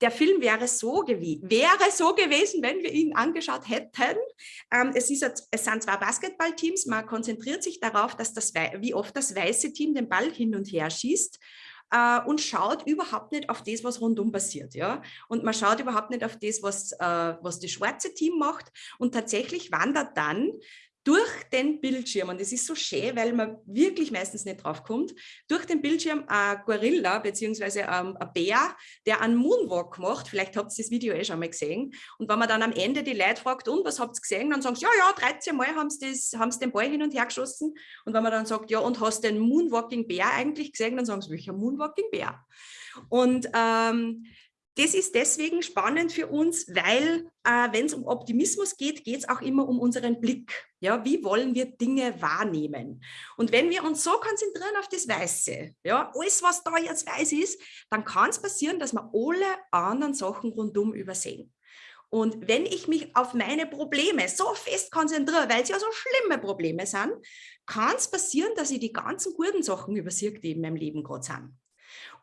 der Film wäre so, wäre so gewesen, wenn wir ihn angeschaut hätten. Ähm, es, ist, es sind zwei Basketballteams, man konzentriert sich darauf, dass das, wie oft das weiße Team den Ball hin und her schießt äh, und schaut überhaupt nicht auf das, was rundum passiert. Ja? Und man schaut überhaupt nicht auf das, was, äh, was das schwarze Team macht. Und tatsächlich wandert dann durch den Bildschirm, und es ist so schön, weil man wirklich meistens nicht drauf kommt, durch den Bildschirm ein Gorilla bzw. Ähm, ein Bär, der einen Moonwalk macht, vielleicht habt ihr das Video eh schon mal gesehen, und wenn man dann am Ende die Leute fragt, und was habt ihr gesehen, dann sagen sie, ja, ja, 13 Mal haben sie, das, haben sie den Ball hin und her geschossen, und wenn man dann sagt, ja, und hast du den Moonwalking Bär eigentlich gesehen, dann sagen sie, welcher Moonwalking Bär? Und ähm, das ist deswegen spannend für uns, weil äh, wenn es um Optimismus geht, geht es auch immer um unseren Blick. Ja, wie wollen wir Dinge wahrnehmen? Und wenn wir uns so konzentrieren auf das Weiße, ja, alles, was da jetzt weiß ist, dann kann es passieren, dass wir alle anderen Sachen rundum übersehen. Und wenn ich mich auf meine Probleme so fest konzentriere, weil es ja so schlimme Probleme sind, kann es passieren, dass ich die ganzen guten Sachen übersehe, die in meinem Leben gerade sind.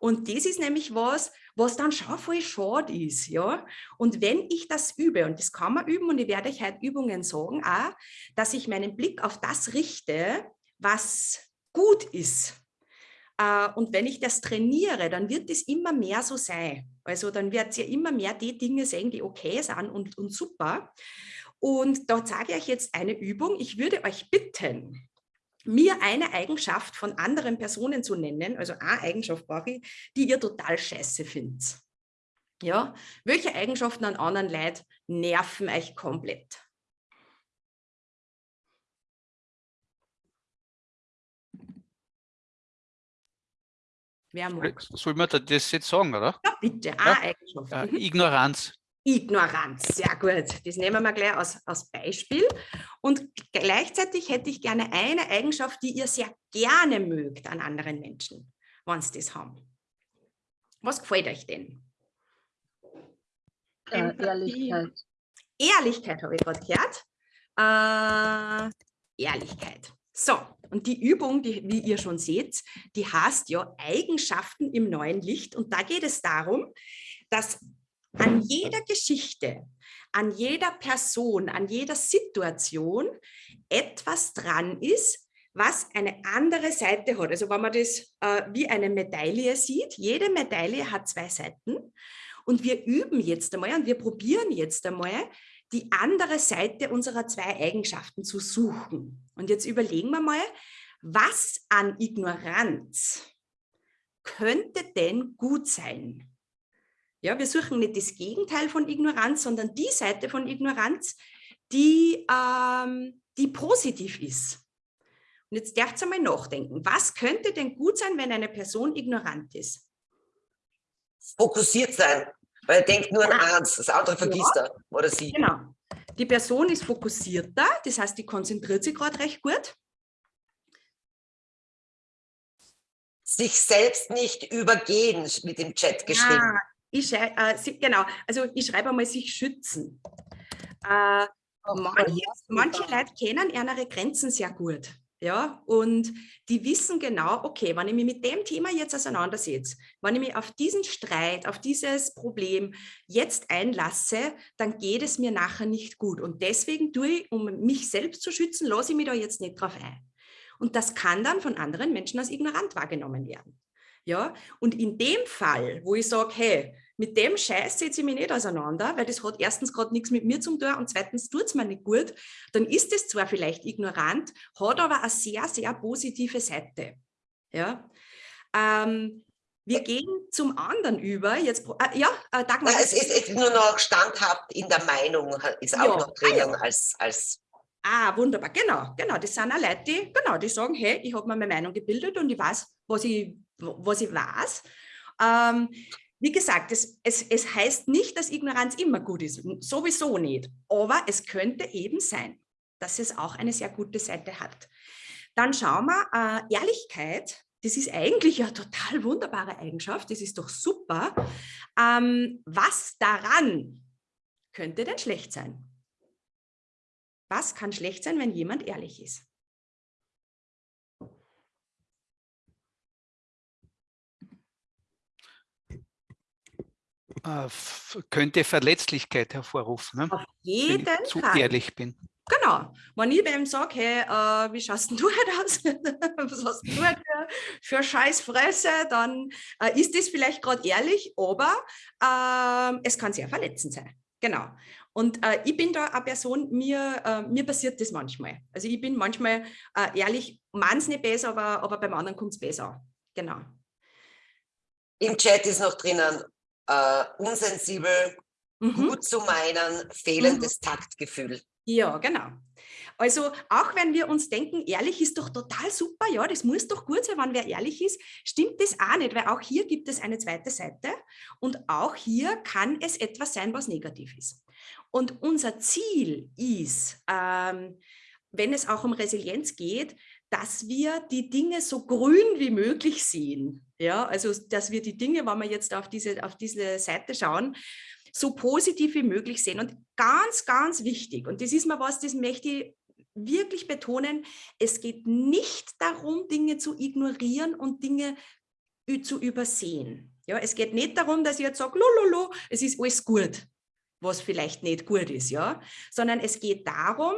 Und das ist nämlich was, was dann schon voll schade ist. Ja? Und wenn ich das übe, und das kann man üben, und ich werde euch heute Übungen sagen, auch, dass ich meinen Blick auf das richte, was gut ist. Äh, und wenn ich das trainiere, dann wird es immer mehr so sein. Also dann wird ihr immer mehr die Dinge sehen, die okay sind und, und super. Und da zeige ich euch jetzt eine Übung. Ich würde euch bitten, mir eine Eigenschaft von anderen Personen zu nennen, also eine Eigenschaft brauche ich, die ihr total scheiße findet. Ja, welche Eigenschaften an anderen Leuten nerven euch komplett? Wer mag? Soll man das jetzt sagen, oder? Ja, bitte, eine ja. Eigenschaft. Äh, Ignoranz. Ignoranz, sehr gut. Das nehmen wir gleich als, als Beispiel. Und gleichzeitig hätte ich gerne eine Eigenschaft, die ihr sehr gerne mögt an anderen Menschen, wenn sie das haben. Was gefällt euch denn? Äh, Ehrlichkeit. Ehrlichkeit habe ich gerade gehört. Äh, Ehrlichkeit. So, und die Übung, die, wie ihr schon seht, die heißt ja Eigenschaften im neuen Licht. Und da geht es darum, dass an jeder Geschichte, an jeder Person, an jeder Situation etwas dran ist, was eine andere Seite hat. Also wenn man das äh, wie eine Medaille sieht, jede Medaille hat zwei Seiten und wir üben jetzt einmal und wir probieren jetzt einmal, die andere Seite unserer zwei Eigenschaften zu suchen. Und jetzt überlegen wir mal, was an Ignoranz könnte denn gut sein? Ja, wir suchen nicht das Gegenteil von Ignoranz, sondern die Seite von Ignoranz, die, ähm, die positiv ist. Und jetzt darfst du mal nachdenken, was könnte denn gut sein, wenn eine Person ignorant ist? Fokussiert sein, weil er denkt nur an eins, das andere vergisst ja. er oder sie. Genau. Die Person ist fokussierter, das heißt, die konzentriert sich gerade recht gut. Sich selbst nicht übergehen, mit dem Chat geschrieben. Ja, ich äh, sie, genau, also ich schreibe einmal sich schützen. Äh, manche, manche Leute kennen ihre Grenzen sehr gut. Ja, und die wissen genau, okay, wenn ich mich mit dem Thema jetzt auseinandersetze, wenn ich mich auf diesen Streit, auf dieses Problem jetzt einlasse, dann geht es mir nachher nicht gut. Und deswegen tue ich, um mich selbst zu schützen, lasse ich mich da jetzt nicht drauf ein. Und das kann dann von anderen Menschen als ignorant wahrgenommen werden. Ja, und in dem Fall, wo ich sage, hey, mit dem Scheiß setze ich mich nicht auseinander, weil das hat erstens gerade nichts mit mir zu tun und zweitens tut es mir nicht gut, dann ist es zwar vielleicht ignorant, hat aber eine sehr, sehr positive Seite. Ja, ähm, wir gehen zum anderen über. Jetzt, äh, ja, äh, Dagmar. Es ist, ist, nur noch standhaft in der Meinung, ist auch ja, noch drinnen ah, ja. als, als Ah, wunderbar, genau, genau. Das sind auch Leute, die, genau, die sagen, hey, ich habe mir meine Meinung gebildet und ich weiß, was ich, was ich weiß. Ähm, wie gesagt, es, es, es heißt nicht, dass Ignoranz immer gut ist, sowieso nicht. Aber es könnte eben sein, dass es auch eine sehr gute Seite hat. Dann schauen wir, äh, Ehrlichkeit, das ist eigentlich eine total wunderbare Eigenschaft, das ist doch super. Ähm, was daran könnte denn schlecht sein? Was kann schlecht sein, wenn jemand ehrlich ist? Äh, könnte Verletzlichkeit hervorrufen, ne? Auf jeden wenn ich zu Fall. ehrlich bin. Genau. Wenn ich beim sage, hey, äh, wie schaust denn du heute aus? Was hast du heute für, für scheiß Fresse? Dann äh, ist das vielleicht gerade ehrlich, aber äh, es kann sehr verletzend sein. Genau. Und äh, ich bin da eine Person, mir, äh, mir passiert das manchmal. Also ich bin manchmal äh, ehrlich, meins nicht besser, aber, aber beim anderen kommt es besser. Genau. Im Chat ist noch drinnen, äh, unsensibel, Mhm. gut zu meinen, fehlendes Taktgefühl. Ja, genau. Also auch wenn wir uns denken, ehrlich ist doch total super, ja, das muss doch gut sein, wenn wer ehrlich ist, stimmt das auch nicht, weil auch hier gibt es eine zweite Seite und auch hier kann es etwas sein, was negativ ist. Und unser Ziel ist, ähm, wenn es auch um Resilienz geht, dass wir die Dinge so grün wie möglich sehen. Ja, also dass wir die Dinge, wenn wir jetzt auf diese, auf diese Seite schauen, so positiv wie möglich sehen. Und ganz, ganz wichtig, und das ist mal was, das möchte ich wirklich betonen, es geht nicht darum, Dinge zu ignorieren und Dinge zu übersehen. Ja, es geht nicht darum, dass ich jetzt sage, lololo, es ist alles gut, was vielleicht nicht gut ist, ja, sondern es geht darum,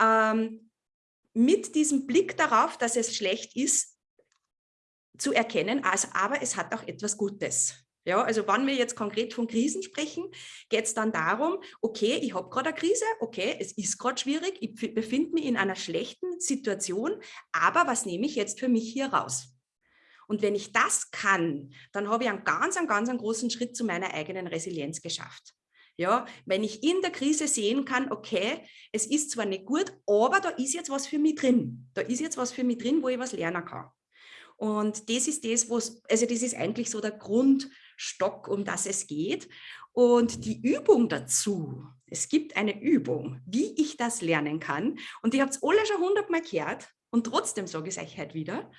ähm, mit diesem Blick darauf, dass es schlecht ist, zu erkennen, also, aber es hat auch etwas Gutes. Ja, also wenn wir jetzt konkret von Krisen sprechen, geht es dann darum, okay, ich habe gerade eine Krise, okay, es ist gerade schwierig, ich befinde mich in einer schlechten Situation, aber was nehme ich jetzt für mich hier raus? Und wenn ich das kann, dann habe ich einen ganz, einen ganz einen großen Schritt zu meiner eigenen Resilienz geschafft. Ja, wenn ich in der Krise sehen kann, okay, es ist zwar nicht gut, aber da ist jetzt was für mich drin. Da ist jetzt was für mich drin, wo ich was lernen kann. Und das ist das, was, also das ist eigentlich so der Grundstock, um das es geht. Und die Übung dazu, es gibt eine Übung, wie ich das lernen kann. Und ihr habt es alle schon hundertmal gehört und trotzdem sage ich es euch heute wieder.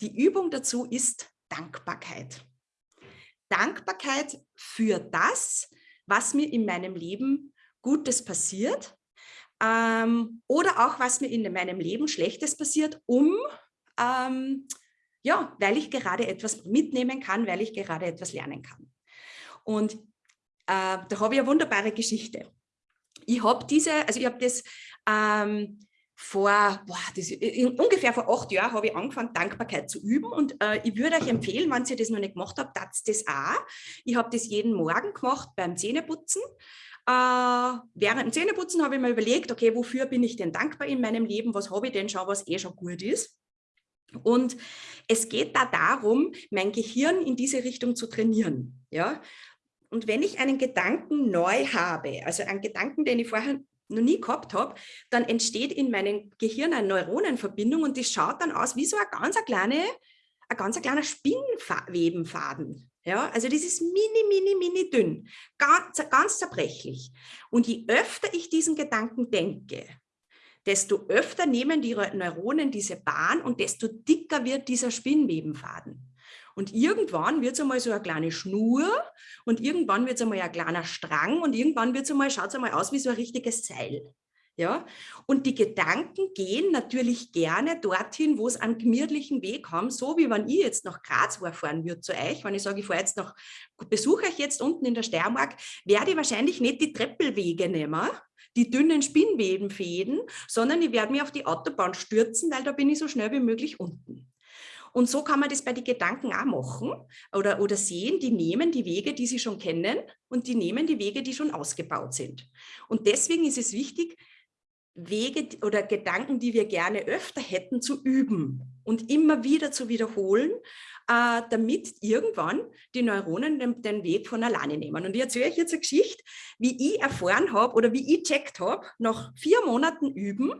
Die Übung dazu ist Dankbarkeit. Dankbarkeit für das, was mir in meinem Leben Gutes passiert ähm, oder auch was mir in meinem Leben Schlechtes passiert, um ähm, ja, weil ich gerade etwas mitnehmen kann, weil ich gerade etwas lernen kann. Und äh, da habe ich eine wunderbare Geschichte. Ich habe diese, also ich habe das ähm, vor, boah, das, in, ungefähr vor acht Jahren habe ich angefangen, Dankbarkeit zu üben und äh, ich würde euch empfehlen, wenn ihr das noch nicht gemacht habt, das das auch. Ich habe das jeden Morgen gemacht beim Zähneputzen. Äh, während dem Zähneputzen habe ich mir überlegt, okay, wofür bin ich denn dankbar in meinem Leben, was habe ich denn schon, was eh schon gut ist. Und es geht da darum, mein Gehirn in diese Richtung zu trainieren. Ja? Und wenn ich einen Gedanken neu habe, also einen Gedanken, den ich vorher noch nie gehabt habe, dann entsteht in meinem Gehirn eine Neuronenverbindung und die schaut dann aus wie so ein ganz kleine, ein ganz kleiner Spinnwebenfaden. Ja, also das ist mini, mini, mini dünn, ganz, ganz zerbrechlich. Und je öfter ich diesen Gedanken denke, desto öfter nehmen die Neuronen diese Bahn und desto dicker wird dieser Spinnwebenfaden. Und irgendwann wird es einmal so eine kleine Schnur und irgendwann wird es einmal ein kleiner Strang und irgendwann wird es einmal, schaut es einmal aus wie so ein richtiges Seil. Ja? Und die Gedanken gehen natürlich gerne dorthin, wo es einen gemütlichen Weg haben, so wie wenn ich jetzt nach Graz fahren würde zu euch, wenn ich sage, ich fahre jetzt nach, besuche euch jetzt unten in der Steiermark, werde ich wahrscheinlich nicht die Treppelwege nehmen, die dünnen Spinnwebenfäden, sondern ich werde mich auf die Autobahn stürzen, weil da bin ich so schnell wie möglich unten. Und so kann man das bei den Gedanken auch machen oder, oder sehen, die nehmen die Wege, die sie schon kennen und die nehmen die Wege, die schon ausgebaut sind. Und deswegen ist es wichtig, Wege oder Gedanken, die wir gerne öfter hätten, zu üben und immer wieder zu wiederholen, äh, damit irgendwann die Neuronen den, den, Weg von alleine nehmen. Und ich erzähle euch jetzt eine Geschichte, wie ich erfahren habe oder wie ich checkt habe, nach vier Monaten Üben,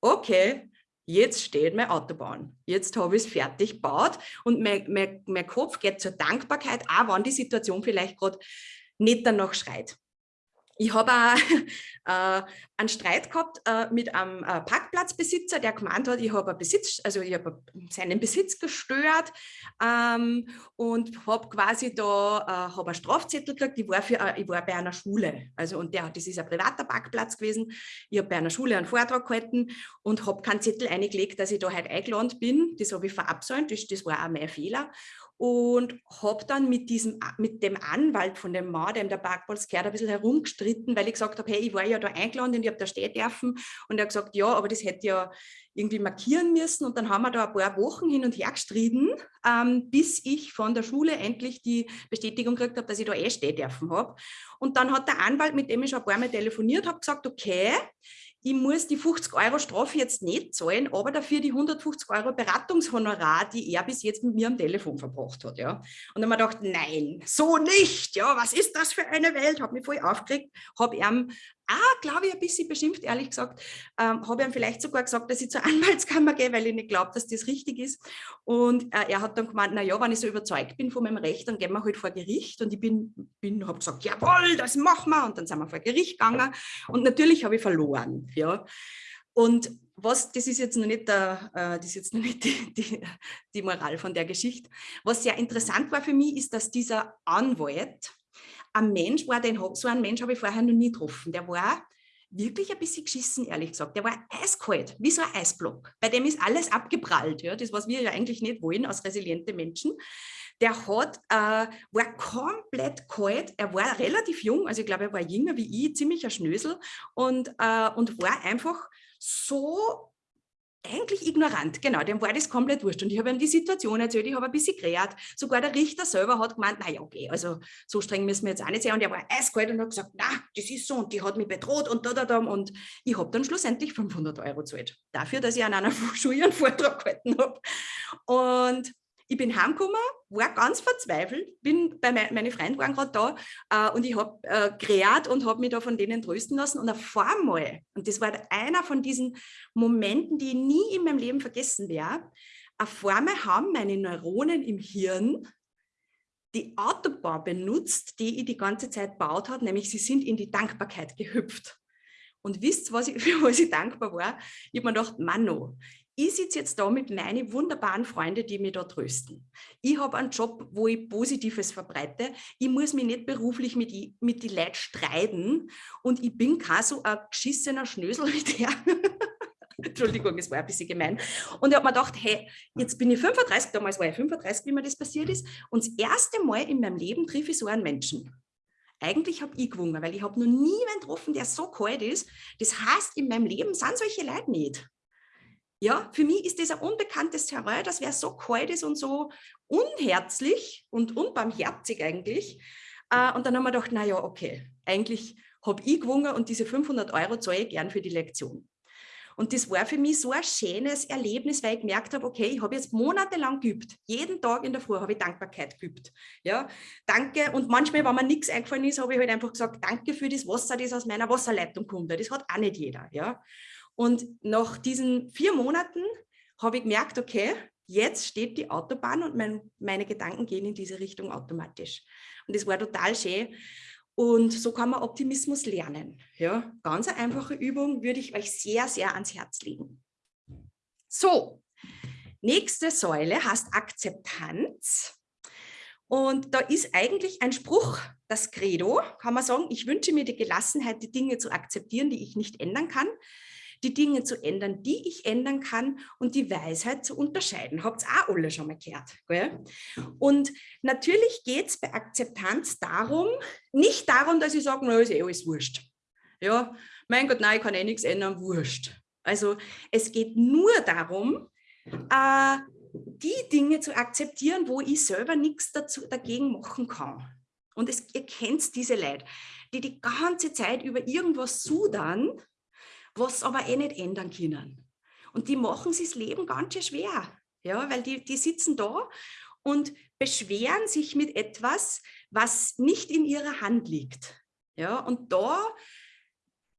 okay, jetzt steht meine Autobahn. Jetzt habe ich es fertig gebaut und mein, mein, mein Kopf geht zur Dankbarkeit, auch wenn die Situation vielleicht gerade nicht danach schreit. Ich habe äh, einen Streit gehabt äh, mit einem äh, Parkplatzbesitzer, der gemeint hat, ich habe Besitz, also ich habe seinen Besitz gestört ähm, und habe quasi da äh, hab einen Strafzettel gekriegt. Ich war, für, äh, ich war bei einer Schule, also und der, das ist ein privater Parkplatz gewesen. Ich habe bei einer Schule einen Vortrag gehalten und habe keinen Zettel eingelegt, dass ich da heute eingeladen bin. Das habe ich verabsäumt, das, das war auch mein Fehler und habe dann mit, diesem, mit dem Anwalt von dem Mann, dem der Parkplatz gehört, ein bisschen herumgestritten, weil ich gesagt habe, hey, ich war ja da eingeladen und ich habe da stehen dürfen. Und er hat gesagt, ja, aber das hätte ja irgendwie markieren müssen. Und dann haben wir da ein paar Wochen hin und her gestritten, ähm, bis ich von der Schule endlich die Bestätigung gekriegt habe, dass ich da eh stehen dürfen habe. Und dann hat der Anwalt, mit dem ich schon ein paar Mal telefoniert habe, gesagt, okay, ich muss die 50 Euro Strafe jetzt nicht zahlen, aber dafür die 150 Euro Beratungshonorar, die er bis jetzt mit mir am Telefon verbracht hat. Ja. Und dann habe ich gedacht, nein, so nicht. Ja, was ist das für eine Welt? Habe mich voll aufgeregt, habe ihm ah, glaube ich, ein bisschen beschimpft, ehrlich gesagt. Ähm, habe ihm vielleicht sogar gesagt, dass ich zur Anwaltskammer gehe, weil ich nicht glaube, dass das richtig ist. Und äh, er hat dann gemeint, na ja, wenn ich so überzeugt bin von meinem Recht, dann gehen wir halt vor Gericht. Und ich bin, bin habe gesagt, jawohl, das machen wir. Und dann sind wir vor Gericht gegangen. Und natürlich habe ich verloren. Ja. Und was, das ist jetzt noch nicht, der, äh, das ist jetzt noch nicht die, die, die Moral von der Geschichte. Was sehr interessant war für mich, ist, dass dieser Anwalt, ein Mensch war, den, so einen Mensch habe ich vorher noch nie getroffen. Der war wirklich ein bisschen geschissen, ehrlich gesagt. Der war eiskalt, wie so ein Eisblock. Bei dem ist alles abgeprallt, ja, das, was wir ja eigentlich nicht wollen als resiliente Menschen. Der hat, äh, war komplett kalt, er war relativ jung, also ich glaube, er war jünger wie ich, ziemlich ein Schnösel und, äh, und war einfach so eigentlich ignorant, genau, dem war das komplett wurscht. Und ich habe ihm die Situation erzählt, ich habe ein bisschen gerät. Sogar der Richter selber hat gemeint, naja, okay, also so streng müssen wir jetzt auch nicht sein. Und er war eiskalt und hat gesagt, na, das ist so und die hat mich bedroht und da, da, da. Und ich habe dann schlussendlich 500 Euro gezahlt. Dafür, dass ich an einer Schule einen Vortrag gehalten habe. Und ich bin heimgekommen, war ganz verzweifelt, bin bei me meine Freunde waren gerade da äh, und ich habe äh, gerät und habe mich da von denen trösten lassen und auf einmal, und das war einer von diesen Momenten, die ich nie in meinem Leben vergessen werde, auf einmal haben meine Neuronen im Hirn die Autobahn benutzt, die ich die ganze Zeit gebaut habe, nämlich sie sind in die Dankbarkeit gehüpft. Und wisst, was ich, für was ich dankbar war? Ich habe mir gedacht, Mano, ich sitze jetzt da mit meinen wunderbaren Freunden, die mich da trösten. Ich habe einen Job, wo ich Positives verbreite. Ich muss mich nicht beruflich mit, die, mit die Leuten streiten und ich bin kein so ein geschissener Schnösel wie der. Entschuldigung, es war ein bisschen gemein. Und ich habe mir gedacht, hey, jetzt bin ich 35, damals war ich 35, wie mir das passiert ist. Und das erste Mal in meinem Leben treffe ich so einen Menschen. Eigentlich habe ich gewonnen, weil ich habe noch nie einen getroffen, der so kalt ist. Das heißt, in meinem Leben sind solche Leute nicht. Ja, für mich ist das ein unbekanntes Terrain, das wäre so kalt ist und so unherzlich und unbarmherzig eigentlich. Äh, und dann haben wir gedacht, naja, okay, eigentlich habe ich gewonnen und diese 500 Euro zahle ich gern für die Lektion. Und das war für mich so ein schönes Erlebnis, weil ich gemerkt habe, okay, ich habe jetzt monatelang geübt. Jeden Tag in der Früh habe ich Dankbarkeit geübt. Ja, danke. Und manchmal, wenn mir nichts eingefallen ist, habe ich halt einfach gesagt, danke für das Wasser, das aus meiner Wasserleitung kommt. Das hat auch nicht jeder. Ja. Und nach diesen vier Monaten habe ich gemerkt, okay, jetzt steht die Autobahn und mein, meine Gedanken gehen in diese Richtung automatisch. Und das war total schön. Und so kann man Optimismus lernen. Ja, ganz eine einfache Übung würde ich euch sehr, sehr ans Herz legen. So, nächste Säule heißt Akzeptanz. Und da ist eigentlich ein Spruch, das Credo, kann man sagen, ich wünsche mir die Gelassenheit, die Dinge zu akzeptieren, die ich nicht ändern kann die Dinge zu ändern, die ich ändern kann und die Weisheit zu unterscheiden. Habt ihr auch alle schon mal gehört. Gell? Und natürlich geht es bei Akzeptanz darum, nicht darum, dass ich sage, na, ist eh alles wurscht. Ja, mein Gott, nein, ich kann eh nichts ändern, wurscht. Also es geht nur darum, äh, die Dinge zu akzeptieren, wo ich selber nichts dazu, dagegen machen kann. Und es, ihr kennt diese Leute, die die ganze Zeit über irgendwas sudern, was aber eh nicht ändern können. Und die machen sich das Leben ganz schön schwer, ja, weil die, die sitzen da und beschweren sich mit etwas, was nicht in ihrer Hand liegt. Ja, und da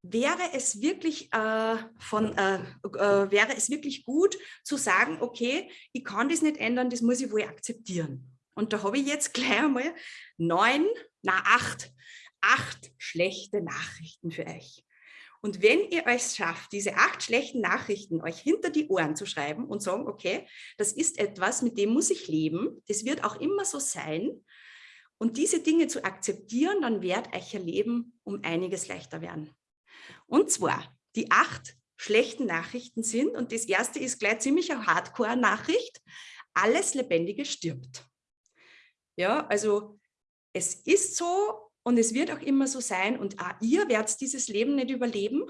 wäre es wirklich äh, von äh, äh, wäre es wirklich gut zu sagen, okay, ich kann das nicht ändern, das muss ich wohl akzeptieren. Und da habe ich jetzt gleich einmal neun, na acht, acht schlechte Nachrichten für euch. Und wenn ihr euch schafft, diese acht schlechten Nachrichten euch hinter die Ohren zu schreiben und sagen, okay, das ist etwas, mit dem muss ich leben, das wird auch immer so sein, und diese Dinge zu akzeptieren, dann wird ihr Leben um einiges leichter werden. Und zwar, die acht schlechten Nachrichten sind, und das erste ist gleich ziemlich eine Hardcore-Nachricht, alles Lebendige stirbt. Ja, also es ist so und es wird auch immer so sein und auch ihr werdet dieses Leben nicht überleben,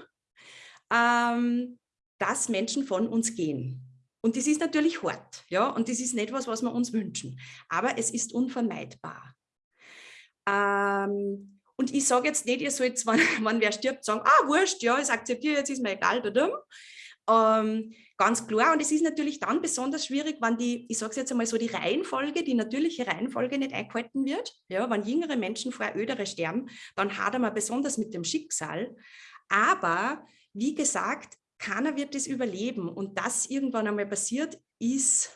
ähm, dass Menschen von uns gehen. Und das ist natürlich hart, ja, und das ist nicht was, was wir uns wünschen, aber es ist unvermeidbar. Ähm, und ich sage jetzt nicht, ihr sollt, wenn, wenn wer stirbt, sagen, ah, wurscht, ja, ich akzeptiere, jetzt ist mir egal, da ähm, ganz klar. Und es ist natürlich dann besonders schwierig, wenn die, ich sage es jetzt einmal so, die Reihenfolge, die natürliche Reihenfolge nicht eingehalten wird. Ja, wenn jüngere Menschen vor ältere sterben, dann hadern wir besonders mit dem Schicksal. Aber wie gesagt, keiner wird es überleben. Und das irgendwann einmal passiert, ist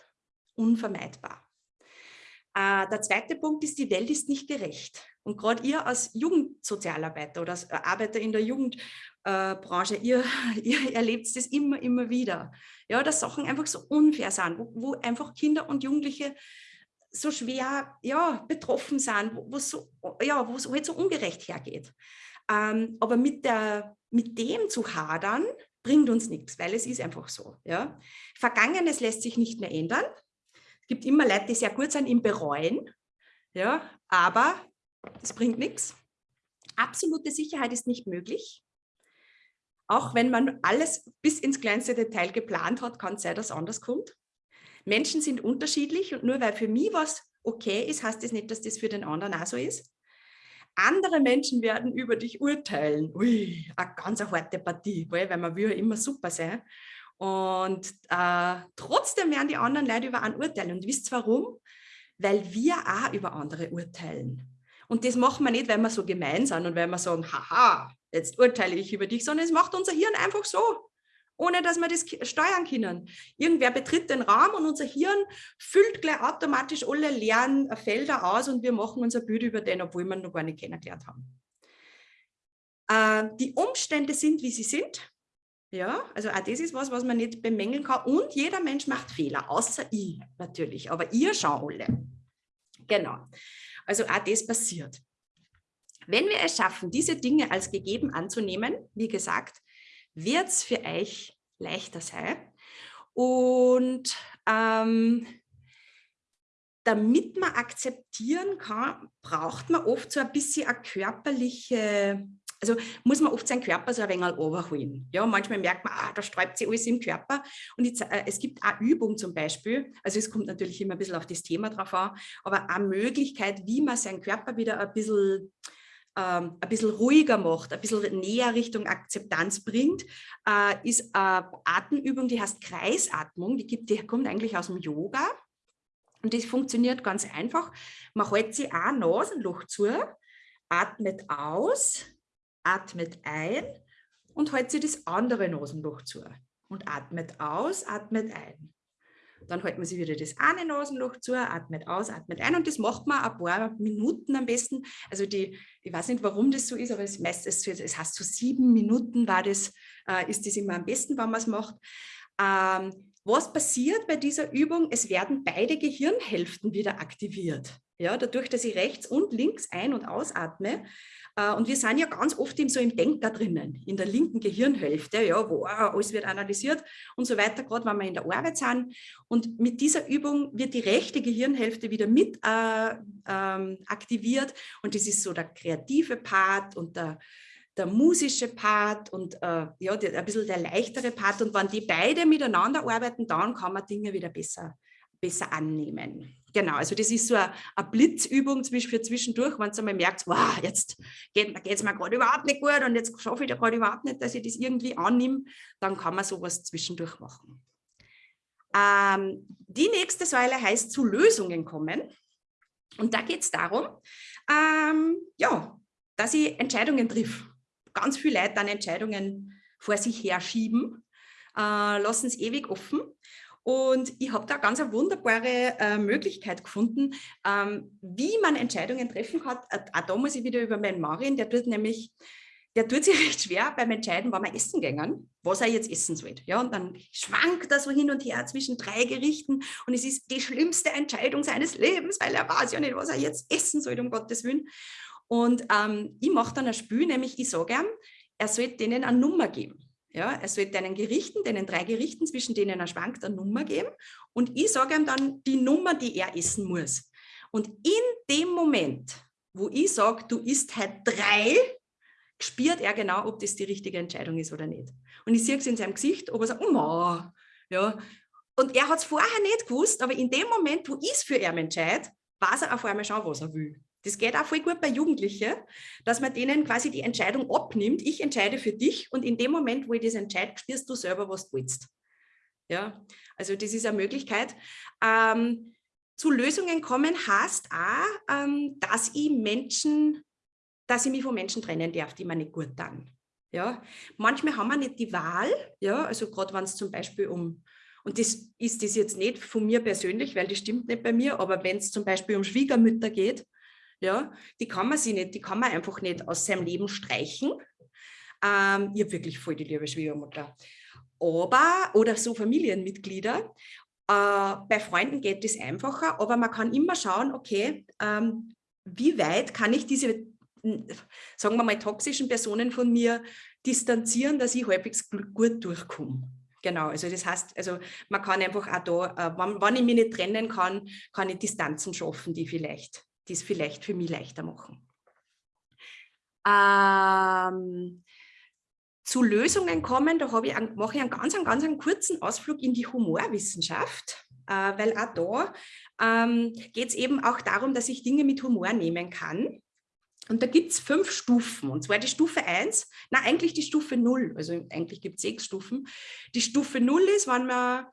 unvermeidbar. Äh, der zweite Punkt ist, die Welt ist nicht gerecht. Und gerade ihr als Jugendsozialarbeiter oder als Arbeiter in der Jugendbranche, äh, ihr, ihr erlebt das immer, immer wieder. Ja, dass Sachen einfach so unfair sind, wo, wo einfach Kinder und Jugendliche so schwer ja, betroffen sind, wo es so, ja, halt so ungerecht hergeht. Ähm, aber mit, der, mit dem zu hadern, bringt uns nichts, weil es ist einfach so. Ja. Vergangenes lässt sich nicht mehr ändern gibt immer Leute, die sehr gut sind im Bereuen, ja, aber das bringt nichts. Absolute Sicherheit ist nicht möglich. Auch wenn man alles bis ins kleinste Detail geplant hat, kann es sein, dass anders kommt. Menschen sind unterschiedlich und nur weil für mich was okay ist, heißt das nicht, dass das für den anderen auch so ist. Andere Menschen werden über dich urteilen. Ui, eine ganz harte Partie, weil man will ja immer super sein. Und äh, trotzdem werden die anderen Leute über einen urteilen. Und wisst ihr warum? Weil wir auch über andere urteilen. Und das machen wir nicht, weil wir so gemein sind und weil wir sagen, haha, jetzt urteile ich über dich, sondern es macht unser Hirn einfach so, ohne dass wir das steuern können. Irgendwer betritt den Raum und unser Hirn füllt gleich automatisch alle leeren Felder aus und wir machen unser Bild über den, obwohl wir ihn noch gar nicht kennengelernt haben. Äh, die Umstände sind, wie sie sind. Ja, also auch das ist was, was man nicht bemängeln kann. Und jeder Mensch macht Fehler, außer ich natürlich. Aber ihr schaut alle. Genau. Also auch das passiert. Wenn wir es schaffen, diese Dinge als gegeben anzunehmen, wie gesagt, wird es für euch leichter sein. Und ähm, damit man akzeptieren kann, braucht man oft so ein bisschen eine körperliche also muss man oft seinen Körper so ein wenig overholen. Ja, manchmal merkt man, ah, da sträubt sich alles im Körper. Und jetzt, äh, es gibt auch Übung zum Beispiel, also es kommt natürlich immer ein bisschen auf das Thema drauf an, aber eine Möglichkeit, wie man seinen Körper wieder ein bisschen ähm, ein bisschen ruhiger macht, ein bisschen näher Richtung Akzeptanz bringt, äh, ist eine Atemübung, die heißt Kreisatmung, die, gibt, die kommt eigentlich aus dem Yoga. Und das funktioniert ganz einfach. Man hält sich ein Nasenloch zu, atmet aus, atmet ein und hält sich das andere Nasenloch zu und atmet aus, atmet ein. Dann hält man sich wieder das eine Nasenloch zu, atmet aus, atmet ein und das macht man ein paar Minuten am besten. Also die, ich weiß nicht, warum das so ist, aber es, meistens, es heißt so sieben Minuten war das, äh, ist das immer am besten, wenn man es macht. Ähm, was passiert bei dieser Übung? Es werden beide Gehirnhälften wieder aktiviert. Ja, dadurch, dass ich rechts und links ein- und ausatme, und wir sind ja ganz oft eben so im Denker drinnen, in der linken Gehirnhälfte, ja, wo alles wird analysiert und so weiter, gerade wenn wir in der Arbeit sind. Und mit dieser Übung wird die rechte Gehirnhälfte wieder mit äh, ähm, aktiviert und das ist so der kreative Part und der, der musische Part und äh, ja, der, ein bisschen der leichtere Part. Und wenn die beide miteinander arbeiten, dann kann man Dinge wieder besser, besser annehmen. Genau, also das ist so eine, Blitzübung für zwischendurch, wenn du einmal merkt, wow, jetzt geht es mir gerade überhaupt nicht gut und jetzt schaffe ich da gerade überhaupt nicht, dass ich das irgendwie annehme, dann kann man sowas zwischendurch machen. Ähm, die nächste Säule heißt zu Lösungen kommen. Und da geht es darum, ähm, ja, dass ich Entscheidungen triff ganz viele Leute dann Entscheidungen vor sich herschieben, äh, lassen es ewig offen. Und ich habe da ganz eine wunderbare äh, Möglichkeit gefunden, ähm, wie man Entscheidungen treffen kann. Äh, auch da muss ich wieder über meinen Marin, der tut nämlich, der tut sich recht schwer beim Entscheiden, wann wir essen gehen, was er jetzt essen soll. Ja, und dann schwankt er so hin und her zwischen drei Gerichten und es ist die schlimmste Entscheidung seines Lebens, weil er weiß ja nicht, was er jetzt essen soll, um Gottes Willen. Und ähm, ich mache dann ein Spiel, nämlich ich sage ihm, er soll denen eine Nummer geben. Ja, er sollte einen Gerichten, den drei Gerichten, zwischen denen er schwankt, eine Nummer geben. Und ich sage ihm dann die Nummer, die er essen muss. Und in dem Moment, wo ich sage, du isst halt drei, spürt er genau, ob das die richtige Entscheidung ist oder nicht. Und ich sehe es in seinem Gesicht, ob er sagt, oh, ja. Und er hat es vorher nicht gewusst, aber in dem Moment, wo ich es für ihn entscheide, weiß er auf einmal schon, was er will. Das geht auch voll gut bei Jugendlichen, dass man denen quasi die Entscheidung abnimmt. Ich entscheide für dich und in dem Moment, wo ich das entscheide, spürst du selber, was du willst. Ja, also das ist eine Möglichkeit. Ähm, zu Lösungen kommen heißt auch, ähm, dass ich Menschen, dass ich mich von Menschen trennen darf, die mir nicht gut tun. Ja, manchmal haben wir nicht die Wahl, ja, also gerade wenn es zum Beispiel um, und das ist das jetzt nicht von mir persönlich, weil das stimmt nicht bei mir, aber wenn es zum Beispiel um Schwiegermütter geht, ja, die kann man sie nicht, die kann man einfach nicht aus seinem Leben streichen. Ähm, ich habe wirklich voll die liebe Schwiegermutter. Aber, oder so Familienmitglieder, äh, bei Freunden geht es einfacher, aber man kann immer schauen, okay, ähm, wie weit kann ich diese, sagen wir mal, toxischen Personen von mir distanzieren, dass ich halbwegs gut durchkomme. Genau, also das heißt, also man kann einfach auch da, äh, wenn, wenn ich mich nicht trennen kann, kann ich Distanzen schaffen, die vielleicht die es vielleicht für mich leichter machen. Ähm, zu Lösungen kommen, da ich mache ich einen ganz, einen ganz einen kurzen Ausflug in die Humorwissenschaft, äh, weil auch da ähm, geht es eben auch darum, dass ich Dinge mit Humor nehmen kann. Und da gibt es fünf Stufen. Und zwar die Stufe 1, na eigentlich die Stufe 0, also eigentlich gibt es sechs Stufen. Die Stufe 0 ist, wenn man,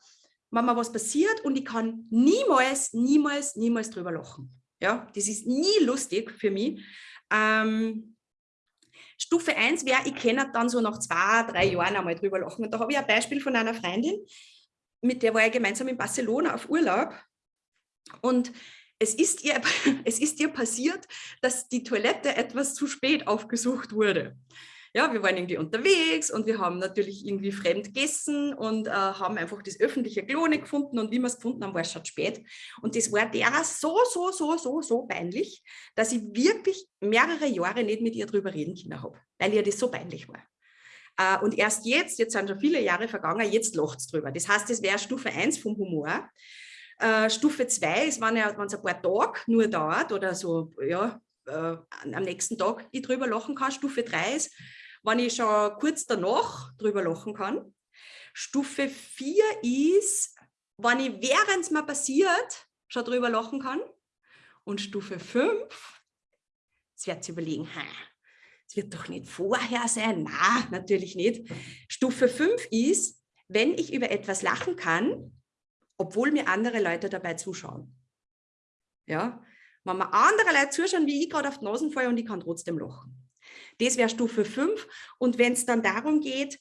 wenn mir was passiert und ich kann niemals, niemals, niemals drüber lachen. Ja, das ist nie lustig für mich. Ähm, Stufe 1 wäre, ich kenne dann so nach zwei, drei Jahren einmal drüber lachen. Und da habe ich ein Beispiel von einer Freundin, mit der war ich gemeinsam in Barcelona auf Urlaub. Und es ist, ihr, es ist ihr passiert, dass die Toilette etwas zu spät aufgesucht wurde ja, wir waren irgendwie unterwegs und wir haben natürlich irgendwie fremd gegessen und äh, haben einfach das öffentliche Klo nicht gefunden und wie wir es gefunden haben, war es schon spät. Und das war der so, so, so, so, so peinlich, dass ich wirklich mehrere Jahre nicht mit ihr drüber reden können habe, weil ihr das so peinlich war. Uh, und erst jetzt, jetzt sind schon viele Jahre vergangen, jetzt lacht es drüber. Das heißt, das wäre Stufe 1 vom Humor. Uh, Stufe 2 ist, wenn es ein paar Tage nur dauert oder so, ja, uh, am nächsten Tag ich drüber lachen kann. Stufe 3 ist, wenn ich schon kurz danach drüber lachen kann. Stufe 4 ist, wenn ich während es mir passiert, schon drüber lachen kann. Und Stufe 5, jetzt wird sie überlegen, es wird doch nicht vorher sein. Na, natürlich nicht. Stufe 5 ist, wenn ich über etwas lachen kann, obwohl mir andere Leute dabei zuschauen. Ja, wenn mir andere Leute zuschauen, wie ich gerade auf die Nasen falle und ich kann trotzdem lachen. Das wäre Stufe 5. Und wenn es dann darum geht,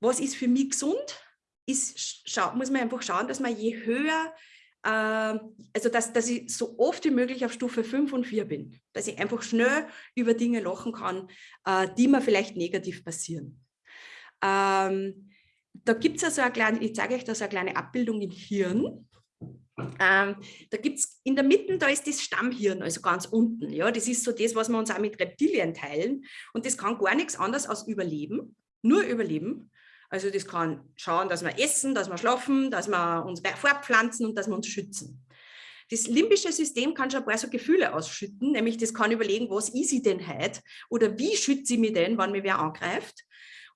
was ist für mich gesund, ist, muss man einfach schauen, dass man je höher, äh, also dass, dass ich so oft wie möglich auf Stufe 5 und 4 bin. Dass ich einfach schnell über Dinge lachen kann, äh, die mir vielleicht negativ passieren. Ähm, da gibt es also eine kleine, ich zeige euch da so eine kleine Abbildung im Hirn. Ähm, da gibt es in der Mitte, da ist das Stammhirn, also ganz unten. Ja, das ist so das, was wir uns auch mit Reptilien teilen. Und das kann gar nichts anderes als Überleben, nur Überleben. Also das kann schauen, dass wir essen, dass wir schlafen, dass wir uns fortpflanzen und dass wir uns schützen. Das limbische System kann schon ein paar so Gefühle ausschütten, nämlich das kann überlegen, was ist ich denn heute oder wie schütze ich mich denn, wenn mir wer angreift.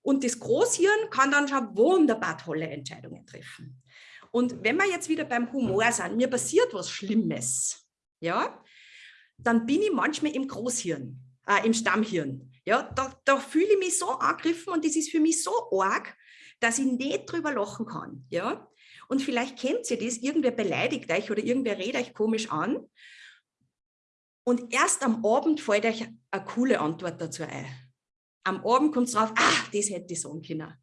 Und das Großhirn kann dann schon wunderbar tolle Entscheidungen treffen. Und wenn wir jetzt wieder beim Humor sind, mir passiert was Schlimmes, ja, dann bin ich manchmal im Großhirn, äh, im Stammhirn. Ja, da, da fühle ich mich so angegriffen und das ist für mich so arg, dass ich nicht drüber lachen kann. Ja? Und vielleicht kennt ihr das, irgendwer beleidigt euch oder irgendwer redet euch komisch an. Und erst am Abend fällt euch eine coole Antwort dazu ein. am Abend kommt es drauf, ah, das hätte ich sagen können.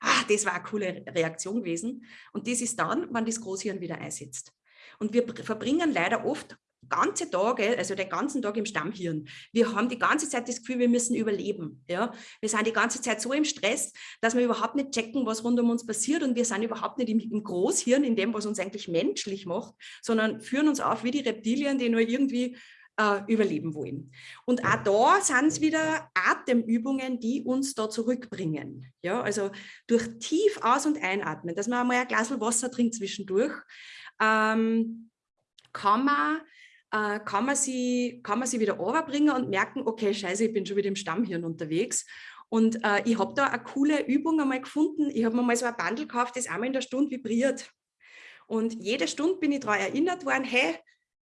Ah, das war eine coole Reaktion gewesen. Und das ist dann, wenn das Großhirn wieder einsetzt. Und wir verbringen leider oft ganze Tage, also den ganzen Tag im Stammhirn. Wir haben die ganze Zeit das Gefühl, wir müssen überleben. Ja? Wir sind die ganze Zeit so im Stress, dass wir überhaupt nicht checken, was rund um uns passiert und wir sind überhaupt nicht im, im Großhirn, in dem, was uns eigentlich menschlich macht, sondern führen uns auf wie die Reptilien, die nur irgendwie äh, überleben wollen. Und auch da sind es wieder Atemübungen, die uns da zurückbringen. Ja? Also durch tief aus- und einatmen, dass man einmal ein Glas Wasser trinkt zwischendurch, ähm, kann man äh, kann, man sie, kann man sie wieder overbringen und merken, okay, scheiße, ich bin schon wieder im Stammhirn unterwegs. Und äh, ich habe da eine coole Übung einmal gefunden. Ich habe mir mal so ein Bundle gekauft, das einmal in der Stunde vibriert. Und jede Stunde bin ich daran erinnert worden, hey,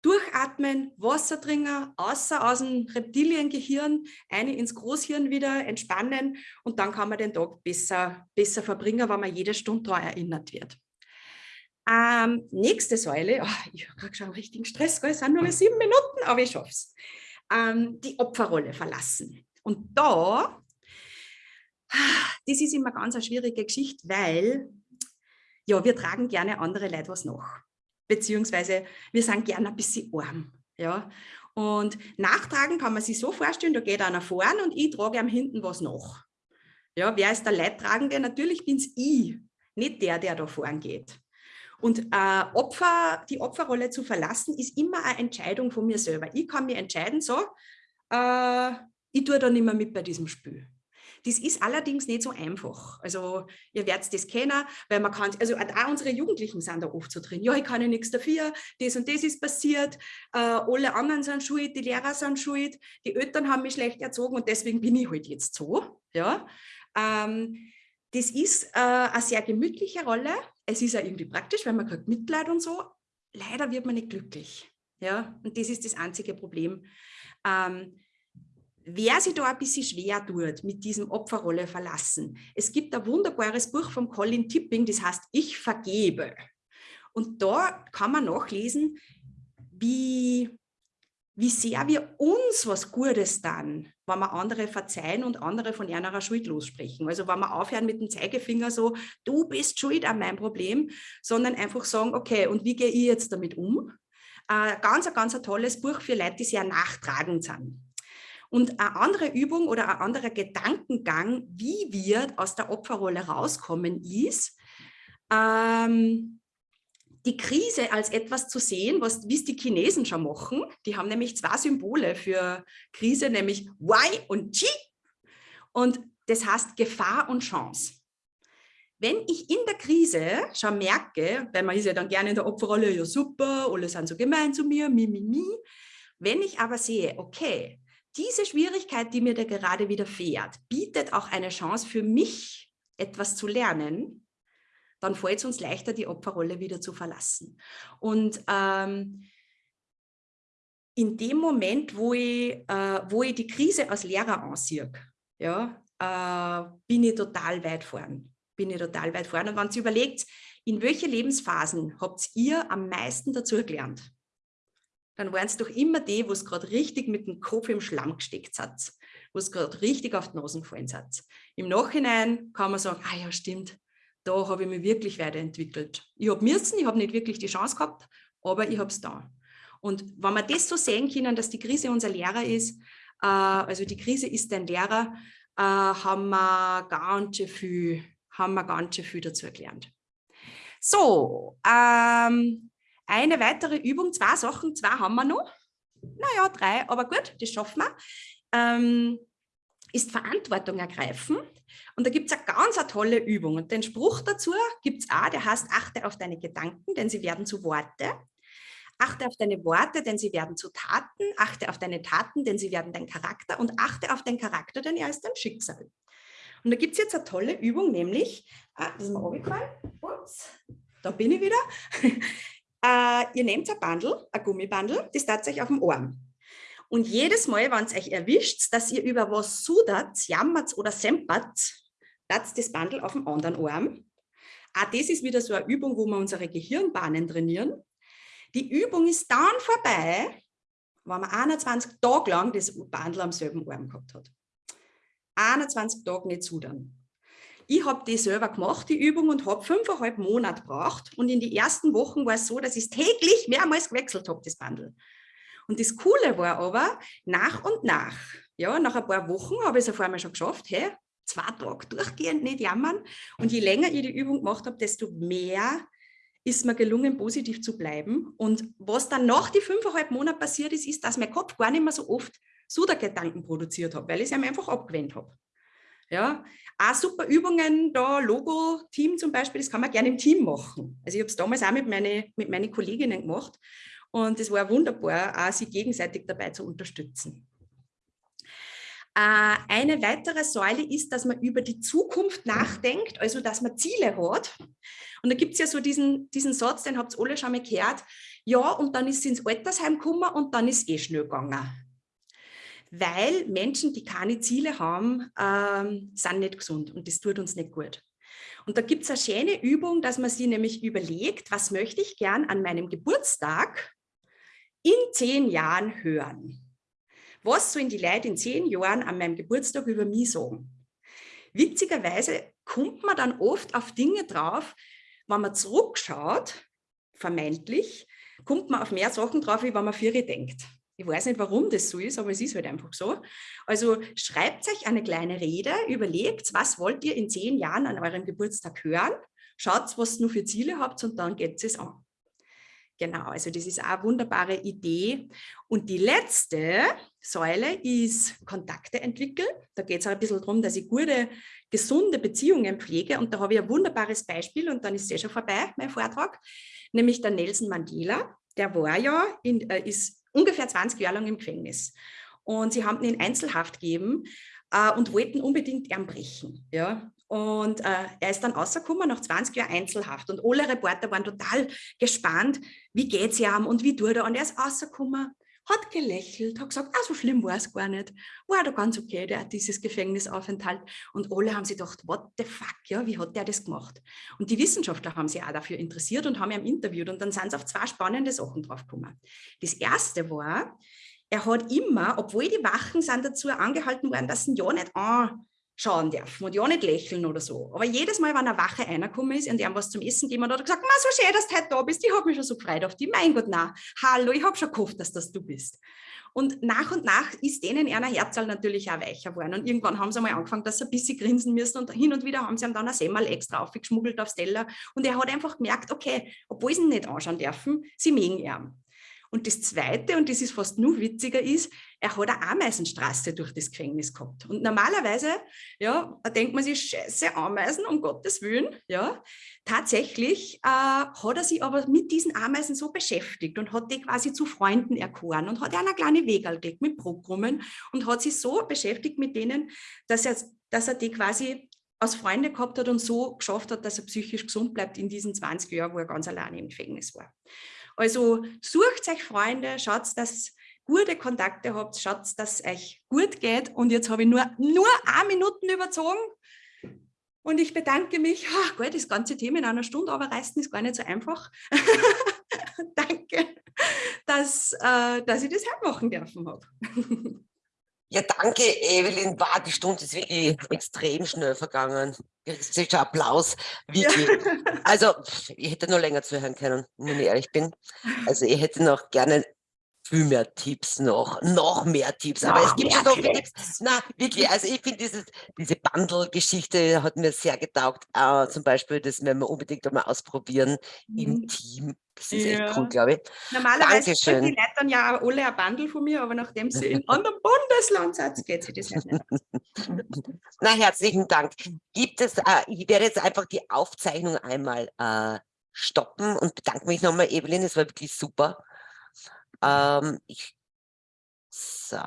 durchatmen, Wasser trinken, außer aus dem Reptiliengehirn, eine ins Großhirn wieder entspannen und dann kann man den Tag besser, besser verbringen, weil man jede Stunde daran erinnert wird. Ähm, nächste Säule, oh, ich habe schon einen richtigen Stress, es sind nur noch sieben Minuten, aber ich schaffe es. Ähm, die Opferrolle verlassen. Und da, das ist immer ganz eine schwierige Geschichte, weil ja, wir tragen gerne andere Leute was nach. Beziehungsweise wir sind gerne ein bisschen arm. Ja? Und nachtragen kann man sich so vorstellen, da geht einer vorn und ich trage am hinten was nach. Ja, wer ist der Leidtragende? Natürlich bin es ich, nicht der, der da vorn geht. Und äh, Opfer, die Opferrolle zu verlassen, ist immer eine Entscheidung von mir selber. Ich kann mir entscheiden, so, äh, ich tue da nicht mehr mit bei diesem Spiel. Das ist allerdings nicht so einfach. Also ihr werdet das kennen, weil man kann, also auch unsere Jugendlichen sind da oft so drin. Ja, ich kann ja nichts dafür, das und das ist passiert, äh, alle anderen sind schuld, die Lehrer sind schuld, die Eltern haben mich schlecht erzogen und deswegen bin ich halt jetzt so. Ja. Ähm, das ist äh, eine sehr gemütliche Rolle. Es ist ja irgendwie praktisch, weil man kriegt Mitleid und so. Leider wird man nicht glücklich. Ja, und das ist das einzige Problem. Ähm, wer sich da ein bisschen schwer tut, mit diesem Opferrolle verlassen. Es gibt ein wunderbares Buch von Colin Tipping, das heißt Ich vergebe. Und da kann man nachlesen, wie wie sehr wir uns was Gutes tun, wenn wir andere verzeihen und andere von ihrer Schuld lossprechen. Also wenn wir aufhören mit dem Zeigefinger so, du bist schuld an meinem Problem, sondern einfach sagen, okay, und wie gehe ich jetzt damit um? Äh, ganz, ganz ein tolles Buch für Leute, die sehr nachtragend sind. Und eine andere Übung oder ein anderer Gedankengang, wie wir aus der Opferrolle rauskommen, ist, ähm, die Krise als etwas zu sehen, was wie es die Chinesen schon machen. Die haben nämlich zwei Symbole für Krise, nämlich Y und Qi. Und das heißt Gefahr und Chance. Wenn ich in der Krise schon merke, weil man ist ja dann gerne in der Opferrolle, ja super, alle sind so gemein zu mir, mi, mi, mi. Wenn ich aber sehe, okay, diese Schwierigkeit, die mir da gerade widerfährt, bietet auch eine Chance für mich, etwas zu lernen, dann fällt es uns leichter, die Opferrolle wieder zu verlassen. Und ähm, in dem Moment, wo ich, äh, wo ich die Krise als Lehrer ansehe, ja, äh, bin ich total weit vorn. Bin ich total weit vorn. Und wenn ihr überlegt, in welche Lebensphasen habt ihr am meisten dazu gelernt? Dann waren es doch immer die, wo es gerade richtig mit dem Kopf im Schlamm gesteckt hat, wo es gerade richtig auf die Nase gefallen hat. Im Nachhinein kann man sagen, ah ja, stimmt, da habe ich mich wirklich weiterentwickelt. Ich habe müssen, ich habe nicht wirklich die Chance gehabt, aber ich habe es da. Und wenn wir das so sehen können, dass die Krise unser Lehrer ist, äh, also die Krise ist ein Lehrer, äh, haben, wir ganz schön viel, haben wir ganz schön viel dazu gelernt. So, ähm, eine weitere Übung, zwei Sachen, zwei haben wir noch. Naja, drei, aber gut, das schaffen wir. Ähm, ist Verantwortung ergreifen. Und da gibt es eine ganz eine tolle Übung. Und den Spruch dazu gibt es auch, der heißt, achte auf deine Gedanken, denn sie werden zu Worte. Achte auf deine Worte, denn sie werden zu Taten. Achte auf deine Taten, denn sie werden dein Charakter. Und achte auf deinen Charakter, denn er ist dein Schicksal. Und da gibt es jetzt eine tolle Übung, nämlich, ah, das ist mir runtergefallen, ups, da bin ich wieder. äh, ihr nehmt ein Bandel, ein Gummibandel, das tat euch auf dem Arm. Und jedes Mal, wenn es euch erwischt, dass ihr über was sudert, jammert oder sempert, platzt das Bandel auf dem anderen Arm. Auch das ist wieder so eine Übung, wo wir unsere Gehirnbahnen trainieren. Die Übung ist dann vorbei, wenn man 21 Tage lang das Bandel am selben Arm gehabt hat. 21 Tage nicht zudern. Ich habe die selber gemacht, die Übung, und habe fünfeinhalb Monate gebraucht. Und in den ersten Wochen war es so, dass ich es täglich mehrmals gewechselt habe, das Bandel. Und das Coole war aber, nach und nach, ja, nach ein paar Wochen habe ich es auf einmal schon geschafft, hey, zwei Tage durchgehend nicht jammern. Und je länger ich die Übung gemacht habe, desto mehr ist mir gelungen, positiv zu bleiben. Und was dann nach die fünfeinhalb Monate passiert ist, ist, dass mein Kopf gar nicht mehr so oft Sudergedanken produziert hat, weil ich es einfach abgewendet habe. Ja, auch super Übungen, da Logo-Team zum Beispiel, das kann man gerne im Team machen. Also ich habe es damals auch mit, meine, mit meinen Kolleginnen gemacht und es war wunderbar, auch sich gegenseitig dabei zu unterstützen. Äh, eine weitere Säule ist, dass man über die Zukunft nachdenkt, also dass man Ziele hat. Und da gibt es ja so diesen, diesen Satz, den habt ihr alle schon mal gehört, ja, und dann ist sie ins Altersheim gekommen und dann ist es eh schnell gegangen weil Menschen, die keine Ziele haben, ähm, sind nicht gesund und das tut uns nicht gut. Und da gibt es eine schöne Übung, dass man sich nämlich überlegt, was möchte ich gern an meinem Geburtstag in zehn Jahren hören? Was sollen die Leute in zehn Jahren an meinem Geburtstag über mich sagen? Witzigerweise kommt man dann oft auf Dinge drauf, wenn man zurückschaut, vermeintlich, kommt man auf mehr Sachen drauf, wie wenn man für denkt. Ich weiß nicht, warum das so ist, aber es ist halt einfach so. Also schreibt euch eine kleine Rede, überlegt, was wollt ihr in zehn Jahren an eurem Geburtstag hören, schaut, was ihr nur für Ziele habt und dann geht es an. Genau, also das ist eine wunderbare Idee. Und die letzte Säule ist Kontakte entwickeln. Da geht es auch ein bisschen darum, dass ich gute, gesunde Beziehungen pflege. Und da habe ich ein wunderbares Beispiel und dann ist es schon vorbei, mein Vortrag, nämlich der Nelson Mandela. Der war ja, in, äh, ist ungefähr 20 Jahre lang im Gefängnis. Und sie haben ihn in Einzelhaft gegeben äh, und wollten unbedingt ihn brechen. Ja? Und äh, er ist dann rausgekommen nach 20 Jahren Einzelhaft. Und alle Reporter waren total gespannt, wie geht es ihm und wie tut er. Und er ist rausgekommen hat gelächelt, hat gesagt, ah, so schlimm war es gar nicht. War da ganz okay, der dieses Gefängnisaufenthalt. Und alle haben sich gedacht, what the fuck, ja, wie hat der das gemacht? Und die Wissenschaftler haben sich auch dafür interessiert und haben ihn interviewt. Und dann sind sie auf zwei spannende Sachen draufgekommen. Das erste war, er hat immer, obwohl die Wachen sind dazu angehalten worden, dass sie ihn ja nicht an schauen dürfen und ja nicht lächeln oder so. Aber jedes Mal, wenn eine Wache reingekommen ist und ihm was zum Essen gegeben hat, hat er gesagt, so schön, dass du heute da bist, ich habe mich schon so gefreut auf dich. Mein Gott, na, hallo, ich habe schon gehofft, dass das du bist. Und nach und nach ist denen einer Herzal natürlich auch weicher geworden. Und irgendwann haben sie mal angefangen, dass sie ein bisschen grinsen müssen. Und hin und wieder haben sie ihm dann ein Semmel extra aufgeschmuggelt aufs Teller. Und er hat einfach gemerkt, okay, obwohl sie ihn nicht anschauen dürfen, sie mögen ihn. Und das Zweite, und das ist fast nur witziger, ist, er hat eine Ameisenstraße durch das Gefängnis gehabt. Und normalerweise, ja, denkt man sich, scheiße, Ameisen, um Gottes Willen, ja. Tatsächlich äh, hat er sich aber mit diesen Ameisen so beschäftigt und hat die quasi zu Freunden erkoren und hat eine kleine Wegal gelegt mit Programmen und hat sich so beschäftigt mit denen, dass er, dass er die quasi als Freunde gehabt hat und so geschafft hat, dass er psychisch gesund bleibt in diesen 20 Jahren, wo er ganz alleine im Gefängnis war. Also sucht euch Freunde, schaut, dass gute Kontakte habt, schaut, dass es euch gut geht. Und jetzt habe ich nur, nur eine Minuten überzogen. Und ich bedanke mich. Oh Gott, das ganze Thema in einer Stunde aber reißen ist gar nicht so einfach. Danke, dass, äh, dass ich das hermachen dürfen habe. Ja, danke, Evelyn. War die Stunde ist wirklich extrem schnell vergangen. Sicher Applaus. Wirklich. Ja. Also, ich hätte noch länger zuhören können, wenn ich ehrlich bin. Also, ich hätte noch gerne viel mehr Tipps noch, noch mehr Tipps. Aber noch es gibt schon so viele Tipps. Na, wirklich, also ich finde diese Bundle-Geschichte hat mir sehr getaugt. Äh, zum Beispiel, das werden wir unbedingt einmal ausprobieren mhm. im Team. Das ist ja. echt cool, glaube ich. Normalerweise kriegen die Leute dann ja alle ein Bundle von mir, aber nachdem sie in einem anderen Bundesland sind, geht sich das nicht. Na, herzlichen Dank. Gibt es, äh, ich werde jetzt einfach die Aufzeichnung einmal äh, stoppen und bedanke mich nochmal, Evelyn, es war wirklich super. Ähm, ich, so.